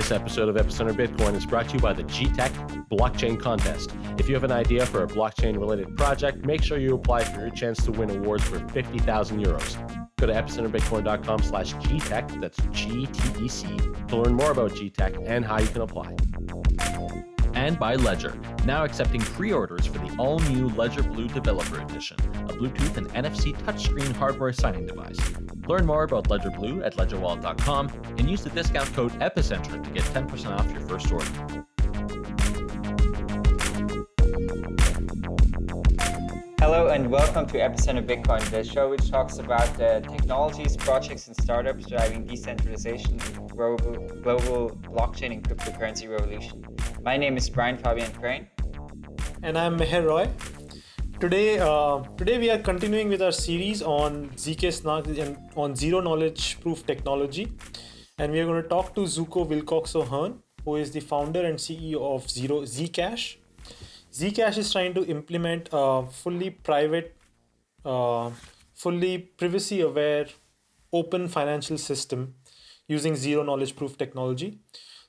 This episode of Epicenter Bitcoin is brought to you by the GTEC Blockchain Contest. If you have an idea for a blockchain related project, make sure you apply for your chance to win awards for 50,000 euros. Go to epicenterbitcoin.com slash GTEC, that's G-T-E-C, to learn more about GTEC and how you can apply. And by Ledger, now accepting pre-orders for the all-new Ledger Blue Developer Edition, a Bluetooth and NFC touchscreen hardware signing device. Learn more about Ledger Blue at ledgerwallet.com and use the discount code EPICENTER to get 10% off your first order. Hello and welcome to Epicenter Bitcoin, the show which talks about the technologies, projects, and startups driving decentralization, global, global blockchain and cryptocurrency revolution. My name is Brian Fabian Crain. And I'm Meher Roy. Today, uh, today we are continuing with our series on zk on zero knowledge proof technology, and we are going to talk to Zooko Wilcox O'Hearn, who is the founder and CEO of Zero Zcash. Zcash is trying to implement a fully private, uh, fully privacy aware, open financial system using zero knowledge proof technology.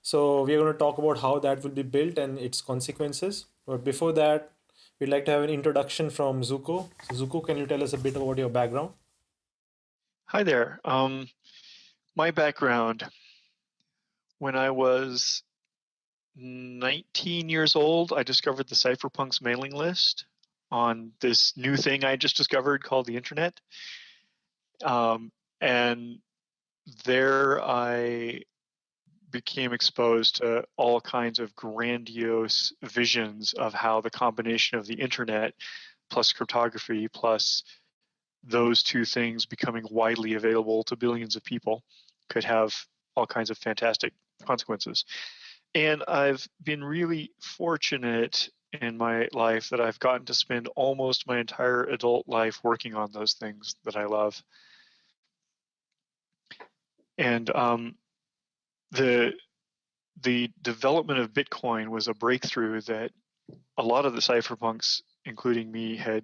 So we are going to talk about how that will be built and its consequences. But before that, we'd like to have an introduction from Zooko. So Zooko, can you tell us a bit about your background? Hi there. Um, my background, when I was 19 years old, I discovered the Cypherpunks mailing list on this new thing I just discovered called the internet. Um, and there I became exposed to all kinds of grandiose visions of how the combination of the internet plus cryptography plus those two things becoming widely available to billions of people could have all kinds of fantastic consequences. And I've been really fortunate in my life that I've gotten to spend almost my entire adult life working on those things that I love. And um, the the development of Bitcoin was a breakthrough that a lot of the cypherpunks, including me, had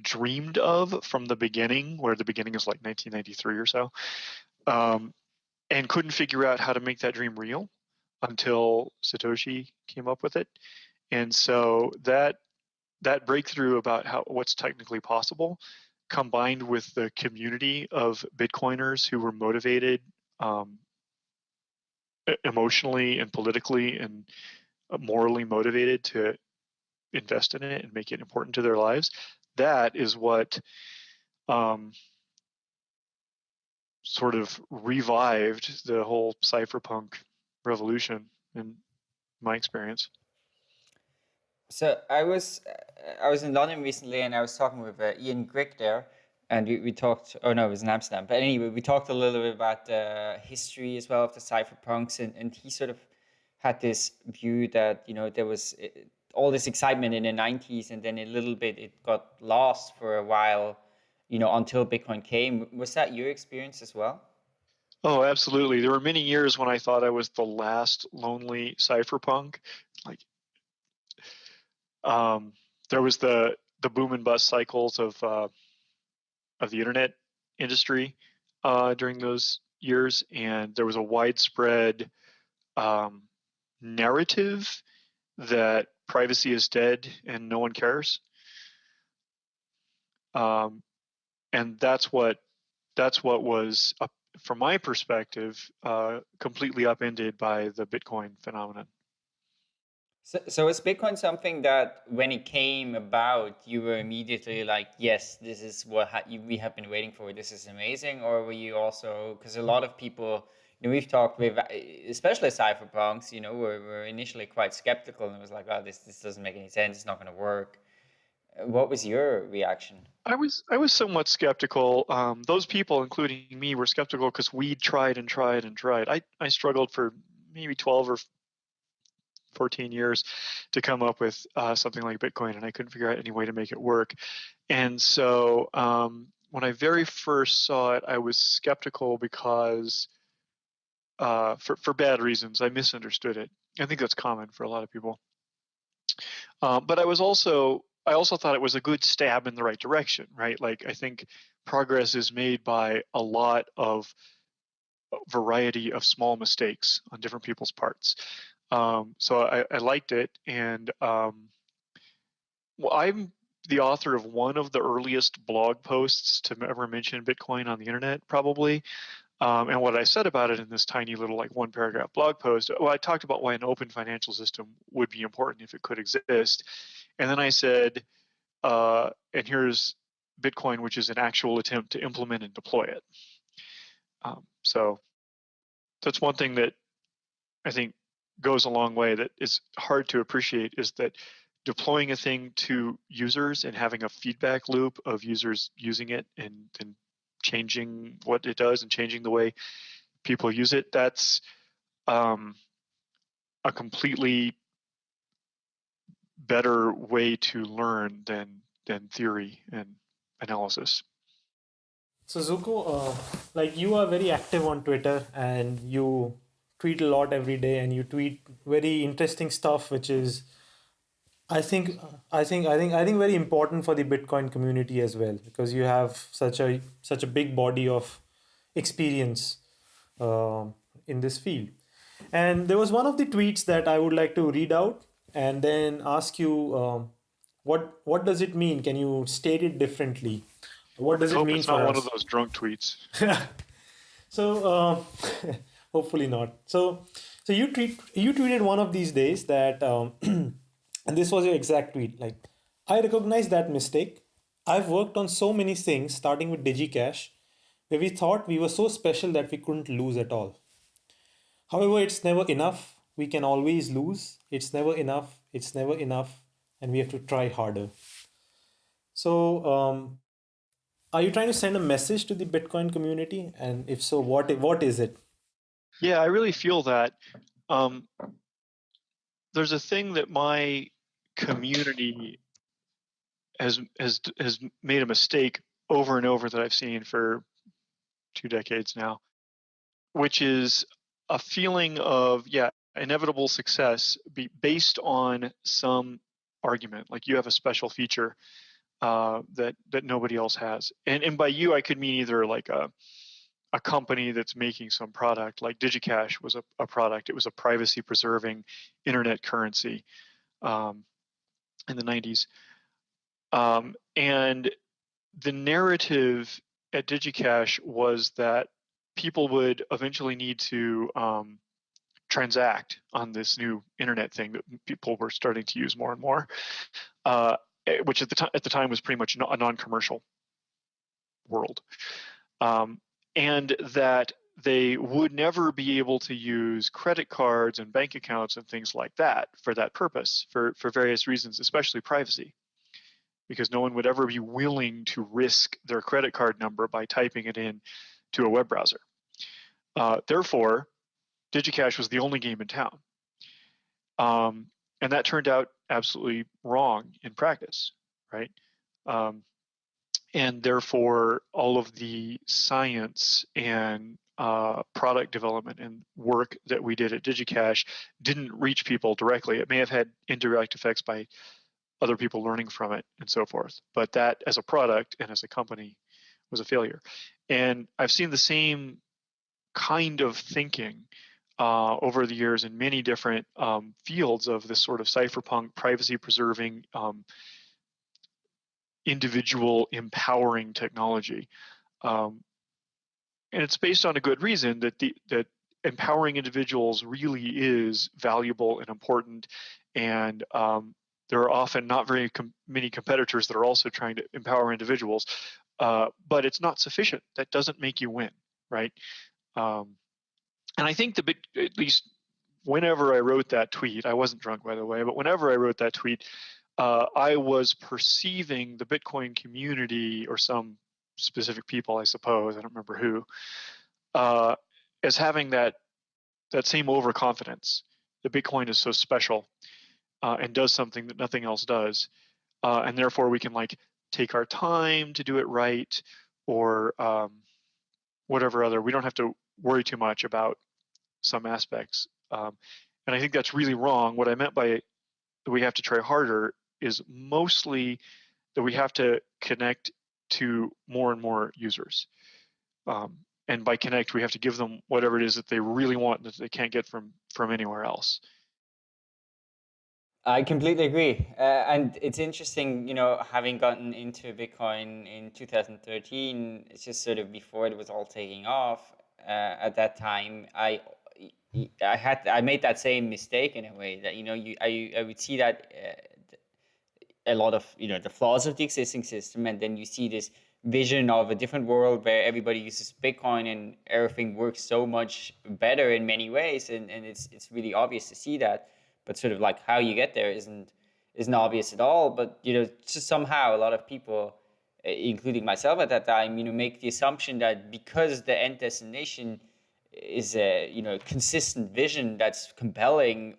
dreamed of from the beginning, where the beginning is like 1993 or so, um, and couldn't figure out how to make that dream real until Satoshi came up with it. And so that that breakthrough about how what's technically possible, combined with the community of Bitcoiners who were motivated um, emotionally and politically and uh, morally motivated to invest in it and make it important to their lives, that is what um, sort of revived the whole cypherpunk revolution in my experience. So I was I was in London recently, and I was talking with uh, Ian Grigg there, and we, we talked. Oh no, it was in Amsterdam. But anyway, we talked a little bit about the history as well of the cypherpunks, and and he sort of had this view that you know there was eh, all this excitement in the 90s and then a little bit it got lost for a while you know until bitcoin came was that your experience as well oh absolutely there were many years when i thought i was the last lonely cypherpunk like um, there was the the boom and bust cycles of uh, of the internet industry uh, during those years, and there was a widespread um, narrative that privacy is dead and no one cares. Um, and that's what that's what was, uh, from my perspective, uh, completely upended by the Bitcoin phenomenon. So, so is Bitcoin something that when it came about, you were immediately like, yes, this is what ha we have been waiting for. This is amazing. Or were you also, because a lot of people, you know, we've talked with, especially cypherpunks, you know, were, were initially quite skeptical and was like, oh, this, this doesn't make any sense. It's not going to work. What was your reaction? I was I was somewhat skeptical. Um, those people, including me, were skeptical because we tried and tried and tried. I, I struggled for maybe 12 or 14 years to come up with uh, something like Bitcoin, and I couldn't figure out any way to make it work. And so um, when I very first saw it, I was skeptical because, uh, for for bad reasons, I misunderstood it. I think that's common for a lot of people. Uh, but I was also I also thought it was a good stab in the right direction, right? Like I think progress is made by a lot of variety of small mistakes on different people's parts. Um, so I, I, liked it, and um, well, I'm the author of one of the earliest blog posts to ever mention Bitcoin on the internet, probably. Um, and what I said about it in this tiny little like one paragraph blog post, well, I talked about why an open financial system would be important if it could exist. And then I said, uh, and here's Bitcoin, which is an actual attempt to implement and deploy it. Um, so that's one thing that I think goes a long way that is hard to appreciate is that deploying a thing to users and having a feedback loop of users using it and, and changing what it does and changing the way people use it, that's um, a completely better way to learn than than theory and analysis. So Zooko, uh, like you are very active on Twitter and you tweet a lot every day and you tweet very interesting stuff, which is, I think, I think, I think, I think very important for the Bitcoin community as well because you have such a such a big body of experience uh, in this field. And there was one of the tweets that I would like to read out and then ask you um, what what does it mean? Can you state it differently? What does it mean it's for not us? one of those drunk tweets. so uh, hopefully not. So so you tweet you tweeted one of these days that um, and this was your exact tweet like I recognize that mistake. I've worked on so many things starting with DigiCash where we thought we were so special that we couldn't lose at all. However, it's never enough. We can always lose. It's never enough. It's never enough and we have to try harder. So, um, are you trying to send a message to the Bitcoin community? And if so, what what is it? Yeah, I really feel that. Um, there's a thing that my community has has has made a mistake over and over that I've seen for two decades now, which is a feeling of yeah inevitable success be based on some argument like you have a special feature uh, that that nobody else has and and by you i could mean either like a a company that's making some product like digicash was a, a product. It was a privacy preserving internet currency um, in the 90s um, and the narrative at digicash was that people would eventually need to um, transact on this new internet thing that people were starting to use more and more, uh, eh, which at the time at the time was pretty much a non-commercial world, um, and that they would never be able to use credit cards and bank accounts and things like that for that purpose for for various reasons, especially privacy. Because no one would ever be willing to risk their credit card number by typing it in to a web browser. Uh, therefore, DigiCash was the only game in town. Um, and that turned out absolutely wrong in practice, right? Um, and therefore, all of the science and uh, product development and work that we did at DigiCash didn't reach people directly. It may have had indirect effects by other people learning from it and so forth. But that, as a product and as a company, was a failure. And I've seen the same kind of thinking uh, over the years in many different um, fields of this sort of cypherpunk privacy preserving um, individual empowering technology. Um, and it's based on a good reason that the that empowering individuals really is valuable and important. And um, there are often not very com- many competitors that are also trying to empower individuals uh, but it's not sufficient. That doesn't make you win right? Um, and I think the at least whenever I wrote that tweet, I wasn't drunk by the way, but whenever I wrote that tweet, uh, I was perceiving the Bitcoin community or some specific people, I suppose, I don't remember who, uh, as having that that same overconfidence that Bitcoin is so special uh, and does something that nothing else does, uh, and therefore we can like take our time to do it right or um, whatever other. We don't have to worry too much about some aspects. Um, and I think that's really wrong. What I meant by we have to try harder is mostly that we have to connect to more and more users. Um, and by connect, we have to give them whatever it is that they really want that they can't get from from anywhere else. I completely agree, uh, and it's interesting, you know, having gotten into Bitcoin in 2013. It's just sort of before it was all taking off. Uh, at that time, I I had I made that same mistake in a way that you know you I I would see that uh, a lot of you know the flaws of the existing system, and then you see this vision of a different world where everybody uses Bitcoin and everything works so much better in many ways, and, and it's it's really obvious to see that. But sort of like how you get there isn't isn't obvious at all. But you know, just somehow a lot of people, including myself at that time, you know, make the assumption that because the end destination is a you know consistent vision that's compelling,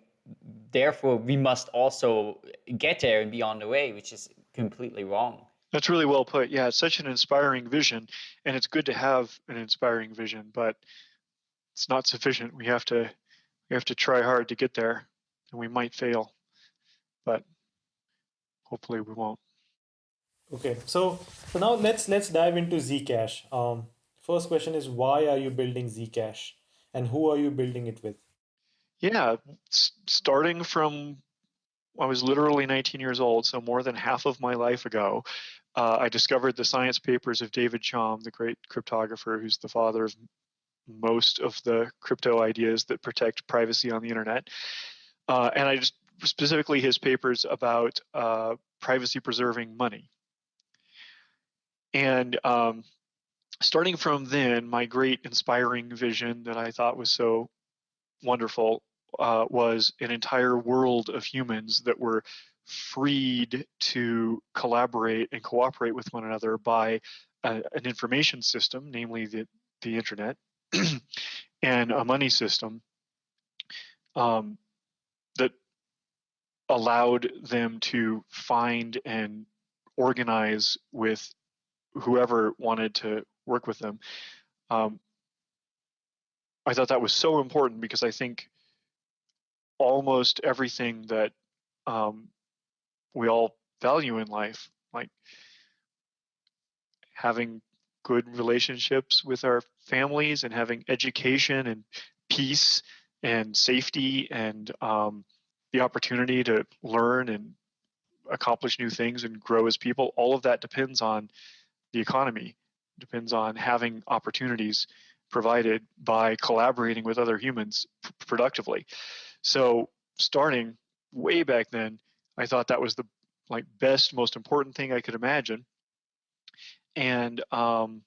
therefore we must also get there and be on the way, which is completely wrong. That's really well put. Yeah, it's such an inspiring vision, and it's good to have an inspiring vision, but it's not sufficient. We have to we have to try hard to get there, and we might fail, but hopefully we won't. Okay, so so now let's let's dive into Zcash. Um, first question is why are you building Zcash, and who are you building it with? Yeah, starting from I was literally 19 years old, so more than half of my life ago, uh, I discovered the science papers of David Chaum, the great cryptographer who's the father of most of the crypto ideas that protect privacy on the internet. Uh, and I just specifically his papers about uh, privacy preserving money. And um, starting from then, my great inspiring vision that I thought was so wonderful uh, was an entire world of humans that were freed to collaborate and cooperate with one another by an information system, namely the, the internet, and a money system um, that allowed them to find and organize with whoever wanted to work with them. Um, I thought that was so important because I think almost everything that um, we all value in life, like having good relationships with our families and having education and peace and safety and um, the opportunity to learn and accomplish new things and grow as people all of that depends on the economy depends on having opportunities provided by collaborating with other humans productively so starting way back then I thought that was the like best, most important thing I could imagine. And um,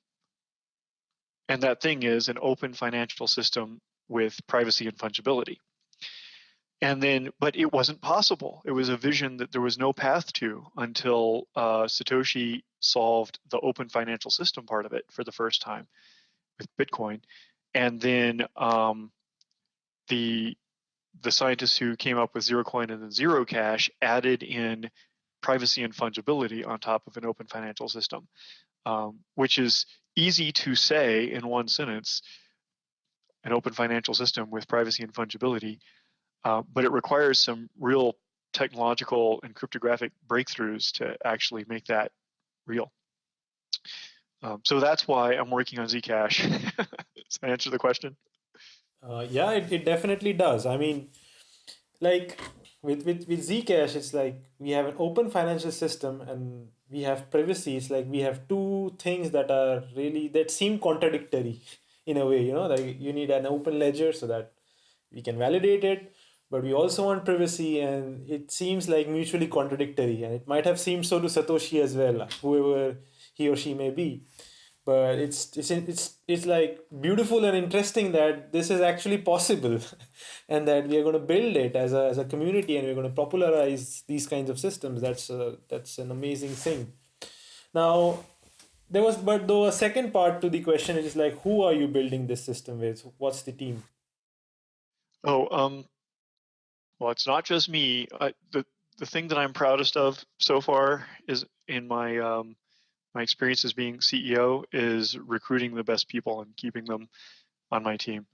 and that thing is an open financial system with privacy and fungibility. And then, but it wasn't possible. It was a vision that there was no path to until uh, Satoshi solved the open financial system part of it for the first time with Bitcoin. And then um, the the scientists who came up with zero coin and then zero cash added in privacy and fungibility on top of an open financial system, um, which is easy to say in one sentence an open financial system with privacy and fungibility, uh, but it requires some real technological and cryptographic breakthroughs to actually make that real. Um, so that's why I'm working on Zcash. Does that answer the question? Uh, yeah, it, it definitely does. I mean, like with, with, with Zcash, it's like we have an open financial system and we have privacy. It's like we have two things that are really, that seem contradictory in a way, you know, like you need an open ledger so that we can validate it, but we also want privacy and it seems like mutually contradictory and it might have seemed so to Satoshi as well, whoever he or she may be but it's it's it's it's like beautiful and interesting that this is actually possible and that we are going to build it as a, as a community and we're going to popularize these kinds of systems. That's a, that's an amazing thing. Now there was but though a second part to the question is like who are you building this system with? What's the team? Oh um well it's not just me. I, the the thing that i'm proudest of so far is in my um my experience as being CEO is recruiting the best people and keeping them on my team.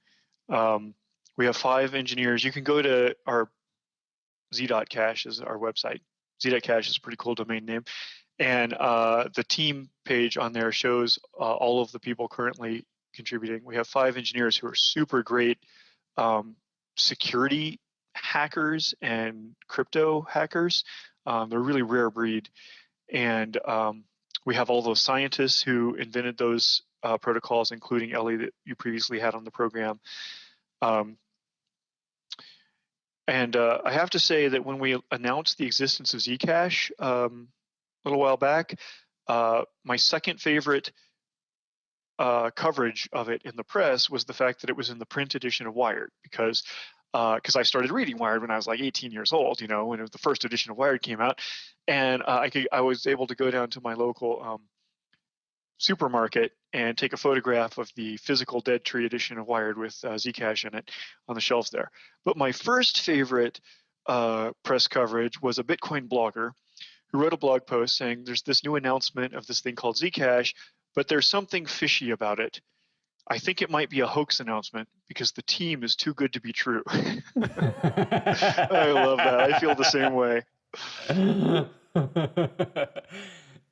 Um, we have five engineers. You can go to our z.cash is our website. z.cash is a pretty cool domain name. And uh, the team page on there shows uh, all of the people currently contributing. We have five engineers who are super great um, security hackers and crypto hackers. Um, they're a really rare breed. And um, we have all those scientists who invented those uh, protocols, including Ellie that you previously had on the program. Um, and uh, I have to say that when we announced the existence of Zcash um, a little while back, uh, my second favorite uh, coverage of it in the press was the fact that it was in the print edition of Wired because because uh, I started reading Wired when I was like 18 years old, you know, when it was the first edition of Wired came out, and uh, I could I was able to go down to my local um, supermarket and take a photograph of the physical Dead Tree edition of Wired with uh, Zcash in it on the shelves there. But my first favorite uh, press coverage was a Bitcoin blogger who wrote a blog post saying there's this new announcement of this thing called Zcash, but there's something fishy about it. I think it might be a hoax announcement because the team is too good to be true. I love that. I feel the same way.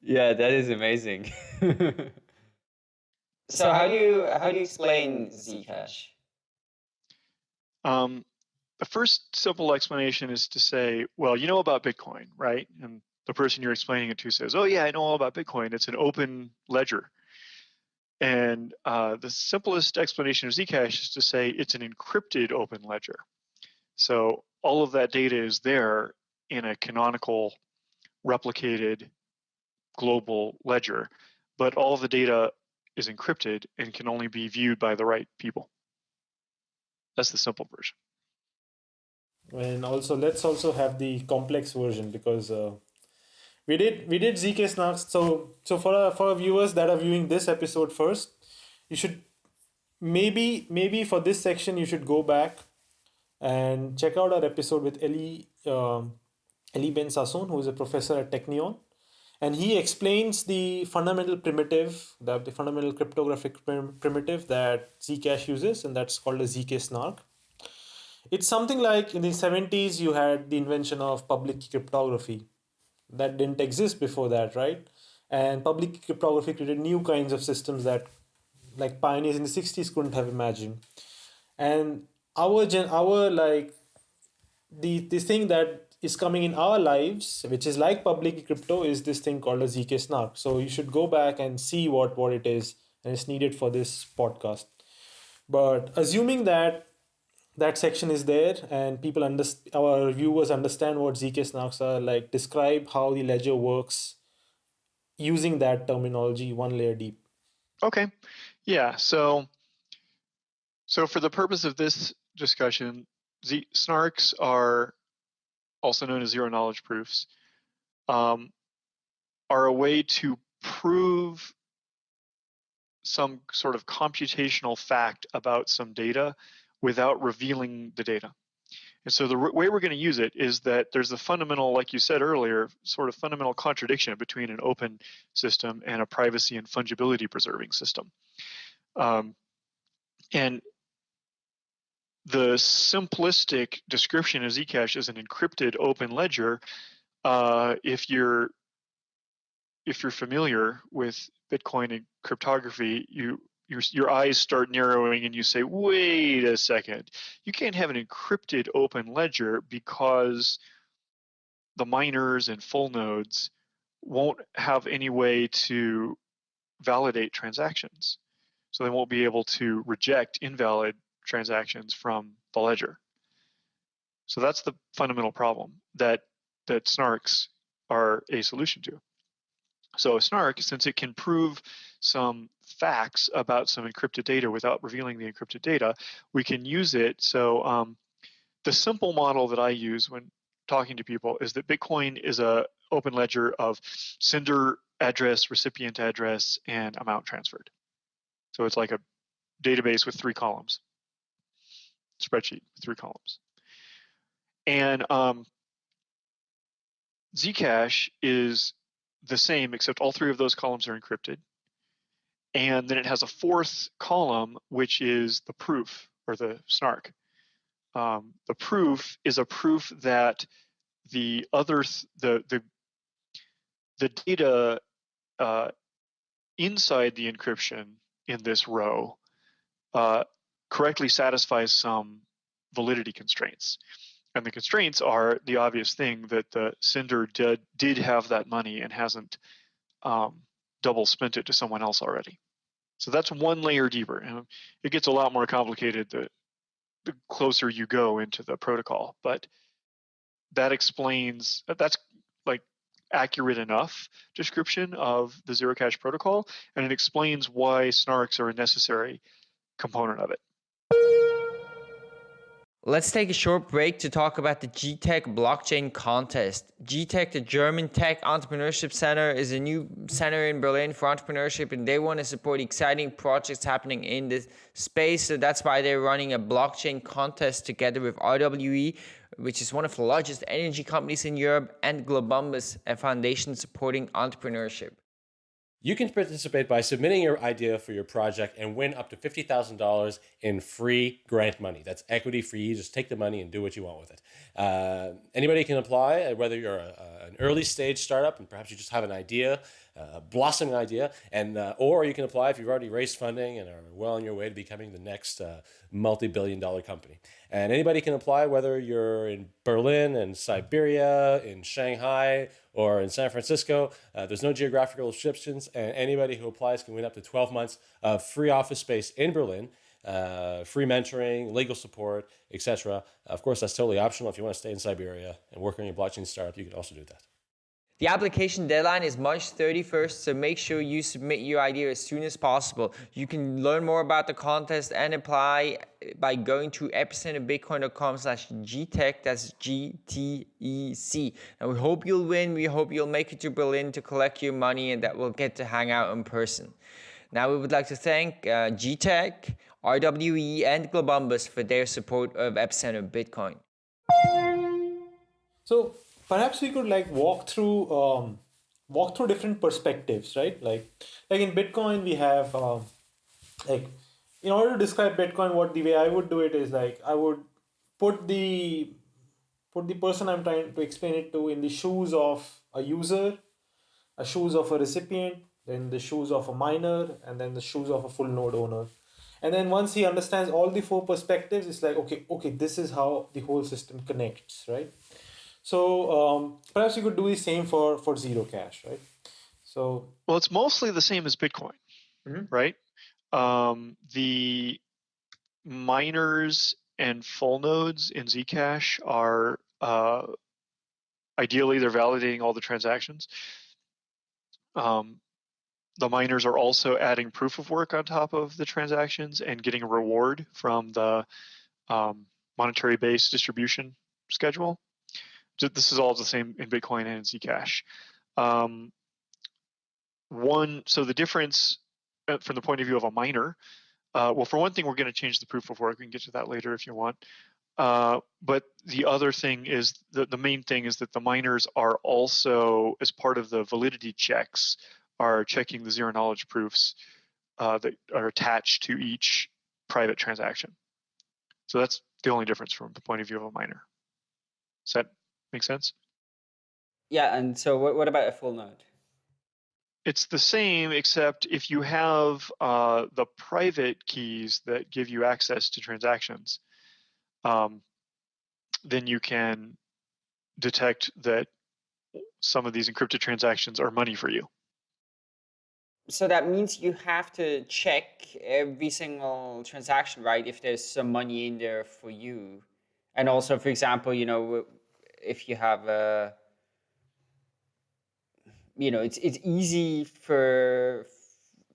yeah, that is amazing. so how do you how do you explain Zcash? Um, the first simple explanation is to say, well, you know about Bitcoin, right? And the person you're explaining it to says, oh yeah, I know all about Bitcoin. It's an open ledger. And uh, the simplest explanation of Zcash is to say it's an encrypted open ledger. So all of that data is there in a canonical replicated global ledger, but all the data is encrypted and can only be viewed by the right people. That's the simple version. And also, let's also have the complex version because uh, we did we did zk snarks so so for our, for our viewers that are viewing this episode first you should maybe maybe for this section you should go back and check out our episode with Eli um, Eli Ben Sasson who is a professor at Technion. And he explains the fundamental primitive the, the fundamental cryptographic prim primitive that Zcash uses and that's called a ZK snark. It's something like in the 70s you had the invention of public cryptography that didn't exist before that, right? And public cryptography created new kinds of systems that like pioneers in the 60s couldn't have imagined. And our gen our like the this thing that is coming in our lives, which is like public crypto, is this thing called a ZK snark. So you should go back and see what what it is, and it's needed for this podcast. But assuming that that section is there and people understand our viewers understand what zk snarks are like describe how the ledger works using that terminology one layer deep. Okay. Yeah so so for the purpose of this discussion z snarks are also known as zero knowledge proofs um, are a way to prove some sort of computational fact about some data without revealing the data. And so the way we're going to use it is that there's a fundamental, like you said earlier, sort of fundamental contradiction between an open system and a privacy and fungibility preserving system. Um, and the simplistic description of Zcash as an encrypted open ledger, uh, if you're if you're familiar with Bitcoin and cryptography, you your, your eyes start narrowing and you say, wait a second, you can't have an encrypted open ledger because the miners and full nodes won't have any way to validate transactions. So they won't be able to reject invalid transactions from the ledger. So that's the fundamental problem that that snarks are a solution to. So a snark, since it can prove some facts about some encrypted data without revealing the encrypted data, we can use it. So um, the simple model that I use when talking to people is that Bitcoin is a open ledger of sender address, recipient address, and amount transferred. So it's like a database with three columns, spreadsheet with three columns. And um, Zcash is the same, except all three of those columns are encrypted. And then it has a fourth column, which is the proof or the snark. Um, the proof is a proof that the other th the the the data uh, inside the encryption in this row uh, correctly satisfies some validity constraints. And the constraints are the obvious thing that the sender did, did have that money and hasn't um, double spent it to someone else already. So that's one layer deeper. And it gets a lot more complicated the, the closer you go into the protocol. But that explains, that's like accurate enough description of the Zero Cash protocol. And it explains why snarks are a necessary component of it. Let's take a short break to talk about the GTEC blockchain contest. GTEC, the German Tech Entrepreneurship Center, is a new center in Berlin for entrepreneurship, and they want to support exciting projects happening in this space. So that's why they're running a blockchain contest together with RWE, which is one of the largest energy companies in Europe, and Globumbus, a foundation supporting entrepreneurship. You can participate by submitting your idea for your project and win up to $50,000 in free grant money. That's equity free. You just take the money and do what you want with it. Uh, anybody can apply, uh, whether you're a, an early stage startup and perhaps you just have an idea, a blossoming idea, and uh, or you can apply if you've already raised funding and are well on your way to becoming the next uh, multi-billion dollar company. And anybody can apply, whether you're in Berlin and Siberia, in Shanghai, or in San Francisco. Uh, there's no geographical restrictions, and anybody who applies can win up to 12 months of free office space in Berlin. Uh, free mentoring, legal support, etc. Of course, that's totally optional. If you want to stay in Siberia and work on your blockchain startup, you can also do that. The application deadline is March 31st, so make sure you submit your idea as soon as possible. You can learn more about the contest and apply by going to epicenterbitcoin.com slash GTEC, that's G-T-E-C. And we hope you'll win, we hope you'll make it to Berlin to collect your money and that we'll get to hang out in person. Now we would like to thank uh, GTEC, RWE and Globumbus for their support of Epicenter Bitcoin. So perhaps we could like walk through um, walk through different perspectives, right? Like like in Bitcoin we have um, like in order to describe Bitcoin, what the way I would do it is like I would put the put the person I'm trying to explain it to in the shoes of a user, a shoes of a recipient, then the shoes of a miner, and then the shoes of a full node owner. And then once he understands all the four perspectives, it's like, okay, okay, this is how the whole system connects, right? So um, perhaps you could do the same for for zero cash, right? So well, it's mostly the same as Bitcoin, mm-hmm. right? Um, the miners and full nodes in Zcash are uh, ideally they're validating all the transactions. Um, the miners are also adding proof of work on top of the transactions and getting a reward from the um, monetary based distribution schedule this is all the same in Bitcoin and in Zcash. Um, one, so the difference uh, from the point of view of a miner, uh, well, for one thing, we're going to change the proof of work. We can get to that later if you want. Uh, but the other thing is the, the main thing is that the miners are also, as part of the validity checks, are checking the zero knowledge proofs uh, that are attached to each private transaction. So that's the only difference from the point of view of a miner. Does that Make sense? Yeah, and so what, what about a full node? It's the same, except if you have uh, the private keys that give you access to transactions, um, then you can detect that some of these encrypted transactions are money for you. So that means you have to check every single transaction, right? If there's some money in there for you. And also, for example, you know, if you have a you know it's it's easy for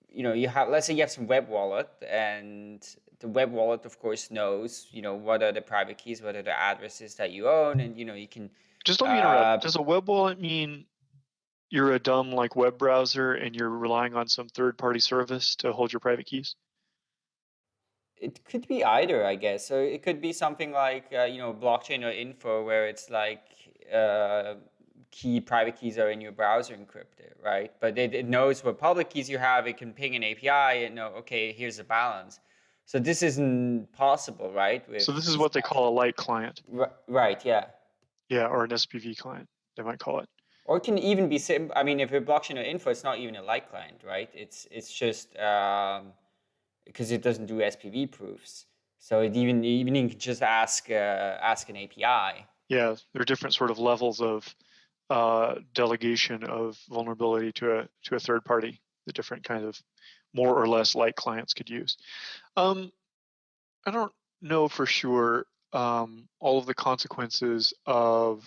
you know you have let's say you have some web wallet and the web wallet of course knows you know what are the private keys what are the addresses that you own and you know you can just let me interrupt. uh, does a web wallet mean you're a dumb like web browser and you're relying on some third party service to hold your private keys it could be either, I guess. So it could be something like uh, you know blockchain or info, where it's like uh, key private keys are in your browser encrypted, right? But it, it knows what public keys you have. It can ping an API and know, okay, here's the balance. So this isn't possible, right? With so this is what they call a light client. R right. Yeah. Yeah, or an SPV client, they might call it. Or it can even be I mean, if you're blockchain or info, it's not even a light client, right? It's it's just um, because it doesn't do SPV proofs. So it even even you can just ask uh, ask an API. Yeah, there are different sort of levels of uh, delegation of vulnerability to a to a third party. The different kind of more or less light clients could use. Um, I don't know for sure um, all of the consequences of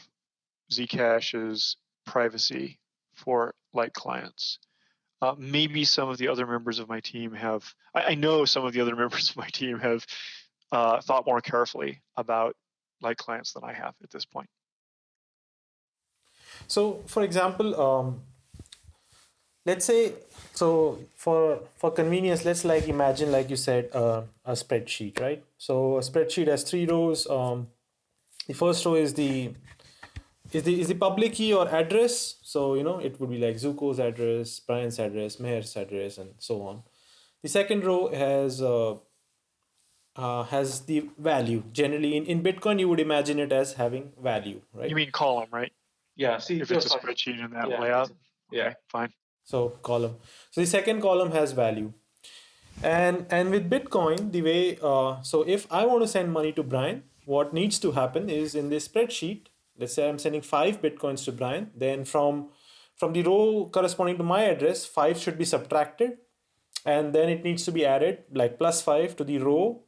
Zcash's privacy for light clients. Uh, maybe some of the other members of my team have, I, I know some of the other members of my team have uh, thought more carefully about light clients than I have at this point. So, for example, um, let's say, so for for convenience, let's like imagine, like you said, uh, a spreadsheet, right? So a spreadsheet has three rows. Um, the first row is the is the is the public key or address. So you know it would be like Zooko's address, Brian's address, Meher's address, and so on. The second row has uh, uh, has the value. Generally, in, in Bitcoin, you would imagine it as having value, right? You mean column, right? Yeah, see, If it's a spreadsheet in that Yeah, layout. yeah. Okay, fine. So column. So the second column has value. And and with Bitcoin, the way uh, so if I want to send money to Brian, what needs to happen is in this spreadsheet, let's say I'm sending five Bitcoins to Brian, then from from the row corresponding to my address, five should be subtracted, and then it needs to be added like plus five to the row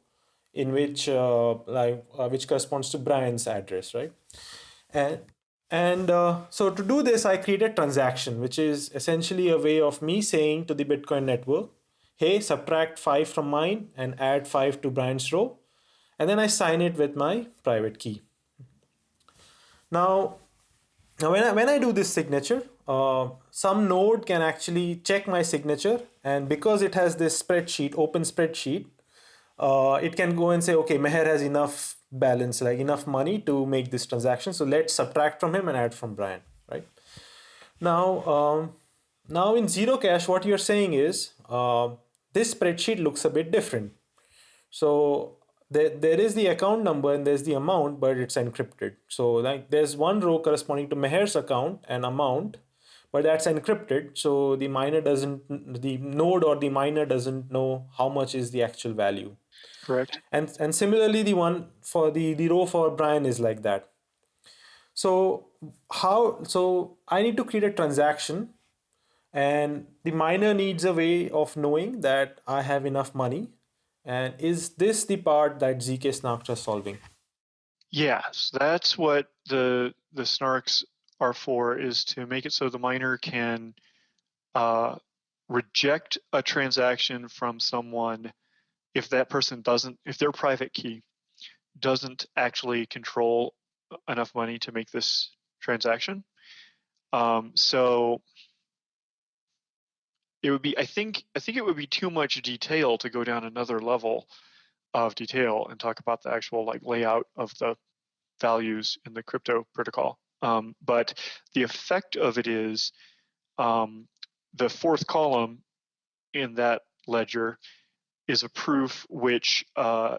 in which uh, like uh, which corresponds to Brian's address, right? And and uh, so to do this, I create a transaction, which is essentially a way of me saying to the Bitcoin network, hey, subtract five from mine and add five to Brian's row. And then I sign it with my private key. Now, now when I, when I do this signature, uh, some node can actually check my signature. And because it has this spreadsheet, open spreadsheet, uh, it can go and say, okay, Meher has enough balance, like enough money to make this transaction. So let's subtract from him and add from Brian, right? Now, um, now in zero cash, what you're saying is uh, this spreadsheet looks a bit different. So there, there is the account number and there's the amount, but it's encrypted. So like there's one row corresponding to Meher's account and amount, but that's encrypted. So the miner doesn't, the node or the miner doesn't know how much is the actual value. Correct. And and similarly, the one for the the row for Brian is like that. So how so I need to create a transaction and the miner needs a way of knowing that I have enough money. And is this the part that ZK snarks are solving? Yes, that's what the the snarks are for is to make it so the miner can uh, reject a transaction from someone if that person doesn't if their private key doesn't actually control enough money to make this transaction. Um, so it would be I think I think it would be too much detail to go down another level of detail and talk about the actual like layout of the values in the crypto protocol. Um, but the effect of it is um, the fourth column in that ledger is a proof which, uh,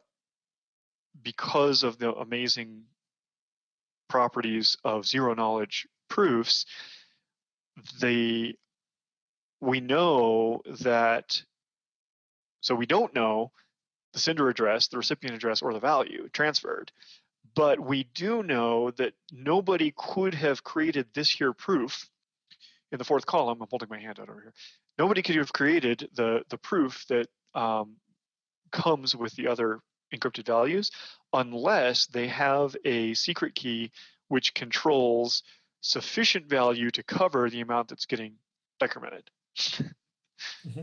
because of the amazing properties of zero knowledge proofs, the we know that so we don't know the sender address, the recipient address, or the value transferred. But we do know that nobody could have created this here proof in the fourth column. I'm holding my hand out over here. Nobody could have created the, the proof that um, comes with the other encrypted values unless they have a secret key which controls sufficient value to cover the amount that's getting decremented. Mm-hmm.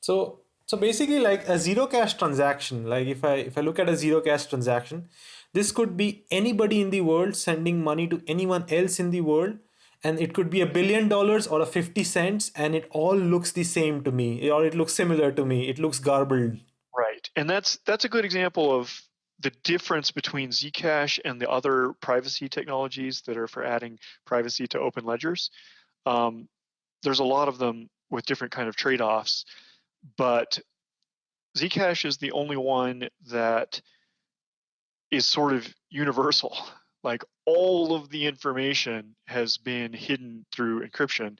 So so basically like a zero cash transaction, like if I if I look at a zero cash transaction, this could be anybody in the world sending money to anyone else in the world and it could be a billion dollars or a 50 cents and it all looks the same to me or it looks similar to me it looks garbled right and that's that's a good example of the difference between zcash and the other privacy technologies that are for adding privacy to open ledgers um, there's a lot of them with different kind of trade-offs but zcash is the only one that is sort of universal like all of the information has been hidden through encryption.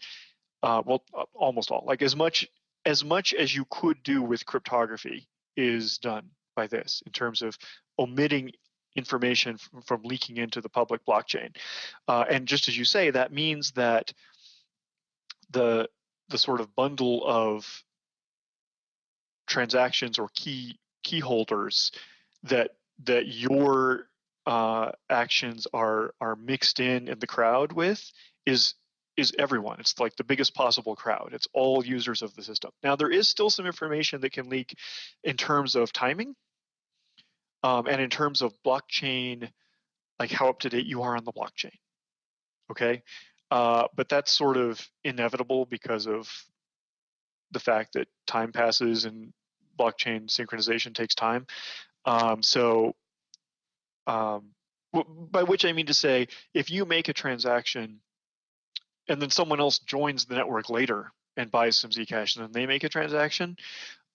Uh, well, uh, almost all, like as much as much as you could do with cryptography is done by this in terms of omitting information from, from leaking into the public blockchain. Uh, and just as you say, that means that the the sort of bundle of transactions or key key holders that that your uh, actions are are mixed in in the crowd with is is everyone. It's like the biggest possible crowd. It's all users of the system. Now there is still some information that can leak in terms of timing um, and in terms of blockchain, like how up to date you are on the blockchain. Okay, uh, but that's sort of inevitable because of the fact that time passes and blockchain synchronization takes time. Um, so, um, by which I mean to say, if you make a transaction and then someone else joins the network later and buys some Zcash and then they make a transaction,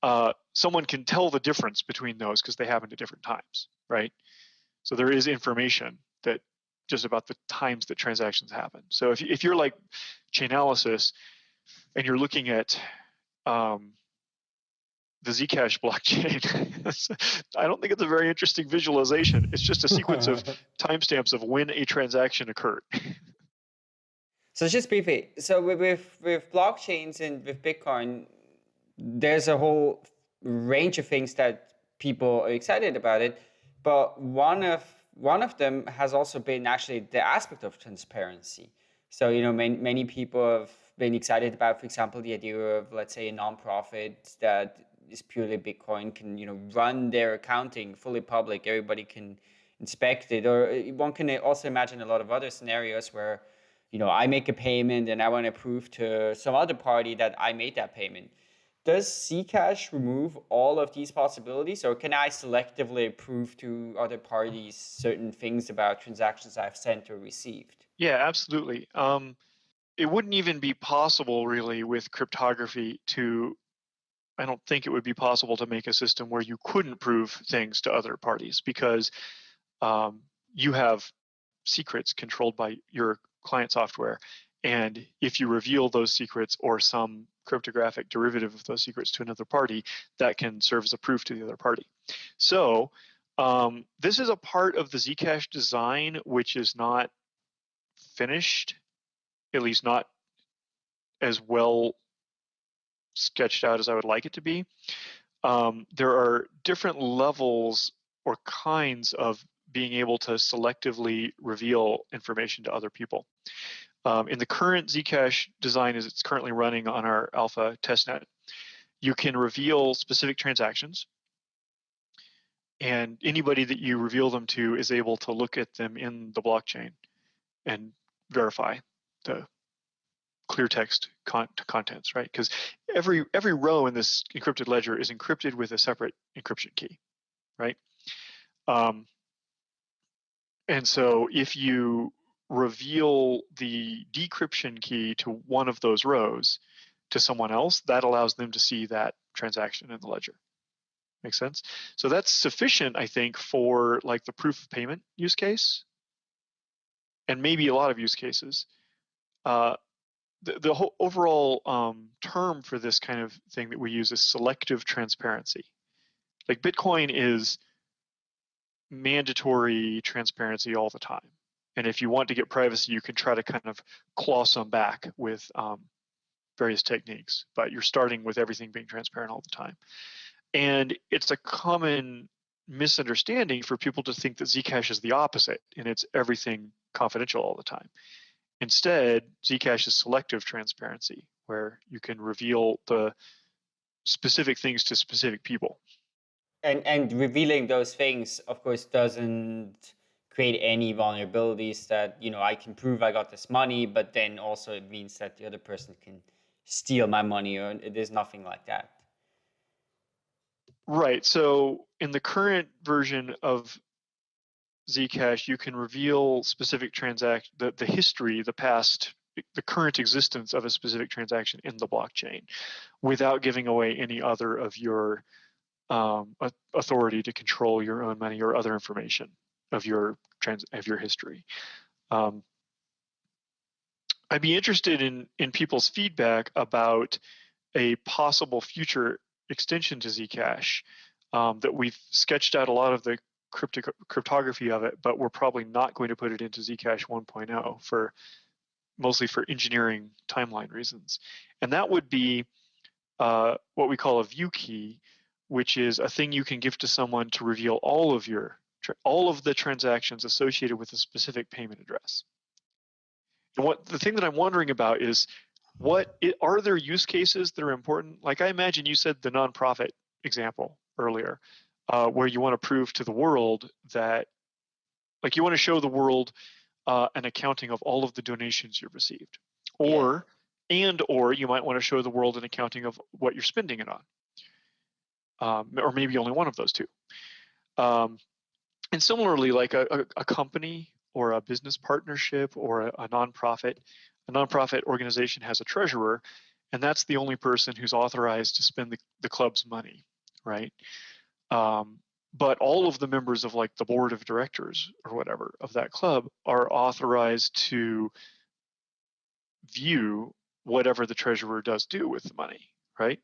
uh, someone can tell the difference between those because they happened at different times, right? So there is information just about the times that transactions happen. So if, if you're like Chainalysis and you're looking at um, the Zcash blockchain, I don't think it's a very interesting visualization. It's just a sequence of timestamps of when a transaction occurred. so just briefly, so with, with blockchains and with Bitcoin, there's a whole range of things that people are excited about it, but one of one of them has also been actually the aspect of transparency. So you know, many, many people have been excited about, for example, the idea of let's say a nonprofit that is purely Bitcoin can you know run their accounting fully public. Everybody can inspect it, or uh, one can also imagine a lot of other scenarios where you know I make a payment and I want to prove to some other party that I made that payment does Zcash remove all of these possibilities, or can I selectively prove to other parties certain things about transactions I've sent or received? Yeah, absolutely. Um, it wouldn't even be possible, really, with cryptography to. I don't think it would be possible to make a system where you couldn't prove things to other parties because um, you have secrets controlled by your client software. And if you reveal those secrets or some cryptographic derivative of those secrets to another party, that can serve as a proof to the other party. So um, this is a part of the Zcash design which is not finished, at least not as well sketched out as I would like it to be. Um, there are different levels or kinds of being able to selectively reveal information to other people. Um, in the current Zcash design as it's currently running on our alpha testnet, you can reveal specific transactions and anybody that you reveal them to is able to look at them in the blockchain and verify the clear text con contents, right? Because every every row in this encrypted ledger is encrypted with a separate encryption key, right? Um, and so if you reveal the decryption key to one of those rows to someone else, that allows them to see that transaction in the ledger. Make sense? So that's sufficient, I think, for like the proof of payment use case, and maybe a lot of use cases. Uh, the, the whole overall um, term for this kind of thing that we use is selective transparency. Like Bitcoin is mandatory transparency all the time. And if you want to get privacy, you can try to kind of claw some back with um, various techniques, but you're starting with everything being transparent all the time. And it's a common misunderstanding for people to think that Zcash is the opposite and it's everything confidential all the time. Instead, Zcash is selective transparency, where you can reveal the specific things to specific people. And and revealing those things, of course, doesn't create any vulnerabilities that you know I can prove I got this money, but then also it means that the other person can steal my money, or there's nothing like that. Right. So in the current version of Zcash, you can reveal specific transaction, the, the history, the past, the current existence of a specific transaction in the blockchain without giving away any other of your um, authority to control your own money or other information of your trans of your history. Um, I'd be interested in in people's feedback about a possible future extension to Zcash um, that we've sketched out a lot of the cryptography of it, but we're probably not going to put it into Zcash 1.0 for mostly for engineering timeline reasons. And that would be uh, what we call a view key, which is a thing you can give to someone to reveal all of your all of the transactions associated with a specific payment address. And what the thing that I'm wondering about is what it, are there use cases that are important? Like I imagine you said the nonprofit example earlier, uh, where you want to prove to the world that, like you want to show the world uh, an accounting of all of the donations you've received, or yeah. and or you might want to show the world an accounting of what you're spending it on, um, or maybe only one of those two. Um, and similarly, like a, a, a, company or a business partnership or a, a nonprofit, a nonprofit organization has a treasurer, and that's the only person who's authorized to spend the, the club's money, right? Um, but all of the members of like the board of directors or whatever of that club are authorized to view whatever the treasurer does do with the money, right?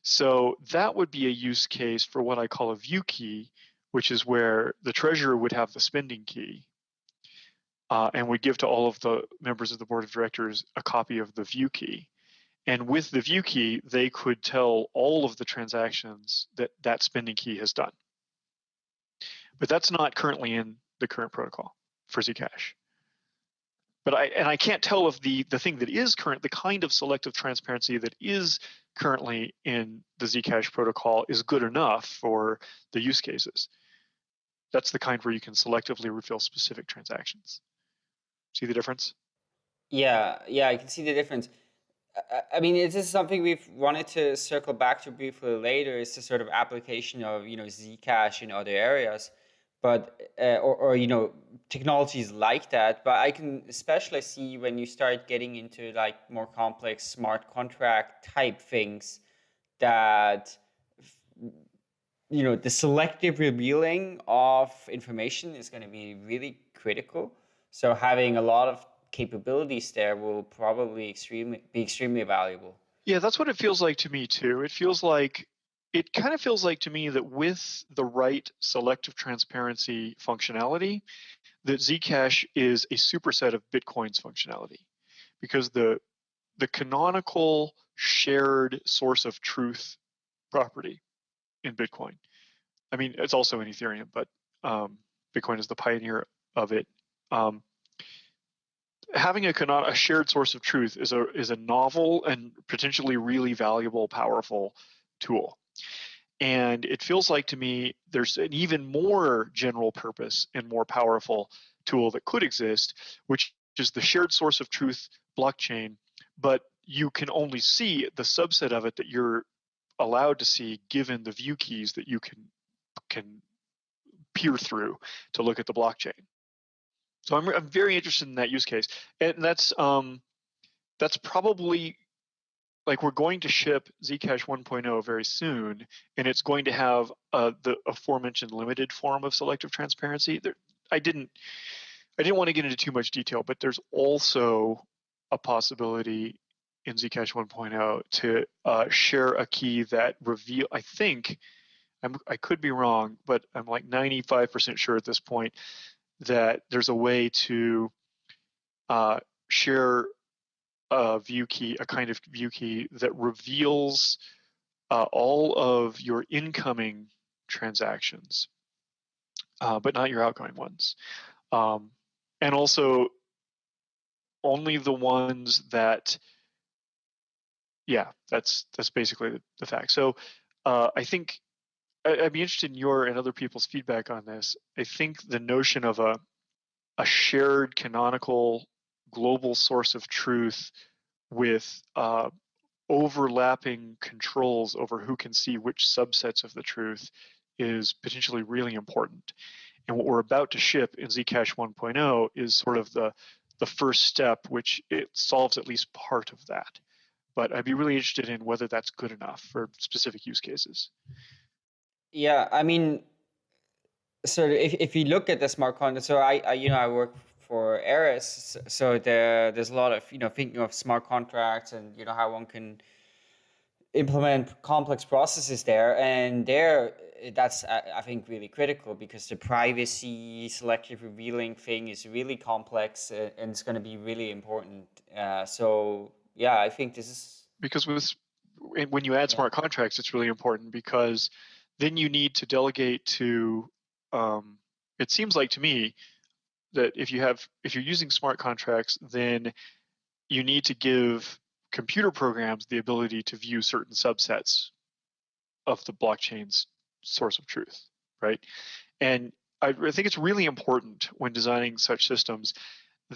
So that would be a use case for what I call a view key, which is where the treasurer would have the spending key uh, and would give to all of the members of the board of directors a copy of the view key. And with the view key, they could tell all of the transactions that that spending key has done. But that's not currently in the current protocol for Zcash. But I and I can't tell if the the thing that is current, the kind of selective transparency that is currently in the Zcash protocol is good enough for the use cases. That's the kind where you can selectively reveal specific transactions. See the difference? Yeah, yeah, I can see the difference. I mean, this is something we've wanted to circle back to briefly later. Is the sort of application of you know Zcash in other areas, but uh, or, or you know technologies like that. But I can especially see when you start getting into like more complex smart contract type things that you know the selective revealing of information is going to be really critical. So having a lot of capabilities there will probably extremely be extremely valuable. Yeah, that's what it feels like to me too. It feels like it kind of feels like to me that with the right selective transparency functionality, that Zcash is a superset of Bitcoin's functionality because the the canonical shared source of truth property in Bitcoin. I mean, it's also in Ethereum, but um, Bitcoin is the pioneer of it. Um, having a, a shared source of truth is a is a novel and potentially really valuable, powerful tool. And it feels like to me there's an even more general purpose and more powerful tool that could exist, which is the shared source of truth blockchain, but you can only see the subset of it that you're allowed to see given the view keys that you can can peer through to look at the blockchain. So I'm, I'm very interested in that use case, and that's um, that's probably like we're going to ship Zcash 1.0 very soon, and it's going to have uh, the aforementioned limited form of selective transparency. There, I didn't I didn't want to get into too much detail, but there's also a possibility in Zcash 1.0 to uh, share a key that reveal. I think I'm, I could be wrong, but I'm like 95% sure at this point that there's a way to uh, share a view key, a kind of view key that reveals uh, all of your incoming transactions, uh, but not your outgoing ones. Um, and also only the ones that, yeah, that's that's basically the, the fact. So uh, I think I'd be interested in your and other people's feedback on this. I think the notion of a a shared canonical global source of truth with uh, overlapping controls over who can see which subsets of the truth is potentially really important. And what we're about to ship in Zcash 1.0 is sort of the the first step, which it solves at least part of that. But I'd be really interested in whether that's good enough for specific use cases. Yeah, I mean, so if, if you look at the smart contract, so I, I you know I work for Eris, so there there's a lot of you know thinking of smart contracts and you know how one can implement complex processes there, and there that's I think really critical because the privacy selective revealing thing is really complex and it's going to be really important. Uh, so yeah, I think this is because with when you add smart contracts, it's really important because then you need to delegate to. Um, it seems like to me that if you have if you're using smart contracts, then you need to give computer programs the ability to view certain subsets of the blockchain's source of truth, right? And I, I think it's really important when designing such systems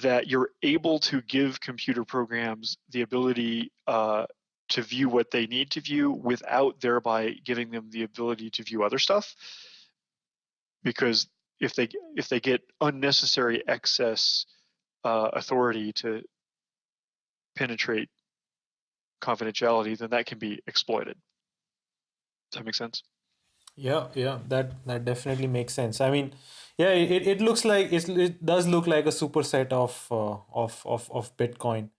that you're able to give computer programs the ability uh, to view what they need to view without thereby giving them the ability to view other stuff. Because if they if they get unnecessary excess uh, authority to penetrate confidentiality, then that can be exploited. Does that make sense? Yeah, yeah, that that definitely makes sense. I mean, yeah, it, it looks like it, it does look like a superset of uh, of of of Bitcoin.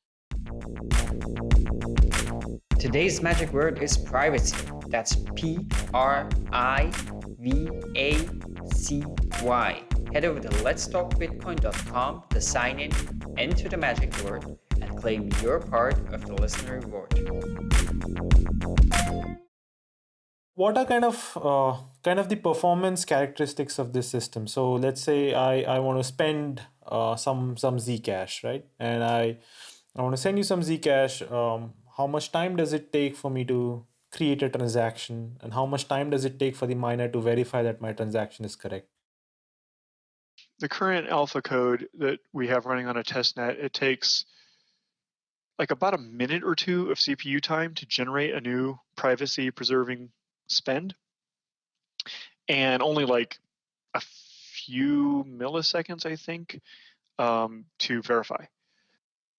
Today's magic word is privacy. That's P R I V A C Y. Head over to letstalkbitcoin.com to sign in, enter the magic word, and claim your part of the listener reward. What are kind of uh, kind of the performance characteristics of this system? So let's say I, I want to spend uh, some some Zcash, right? And I I want to send you some Zcash. Um, how much time does it take for me to create a transaction, and how much time does it take for the miner to verify that my transaction is correct? The current alpha code that we have running on a test net, it takes like about a minute or two of CPU time to generate a new privacy preserving spend and only like a few milliseconds, I think, um, to verify.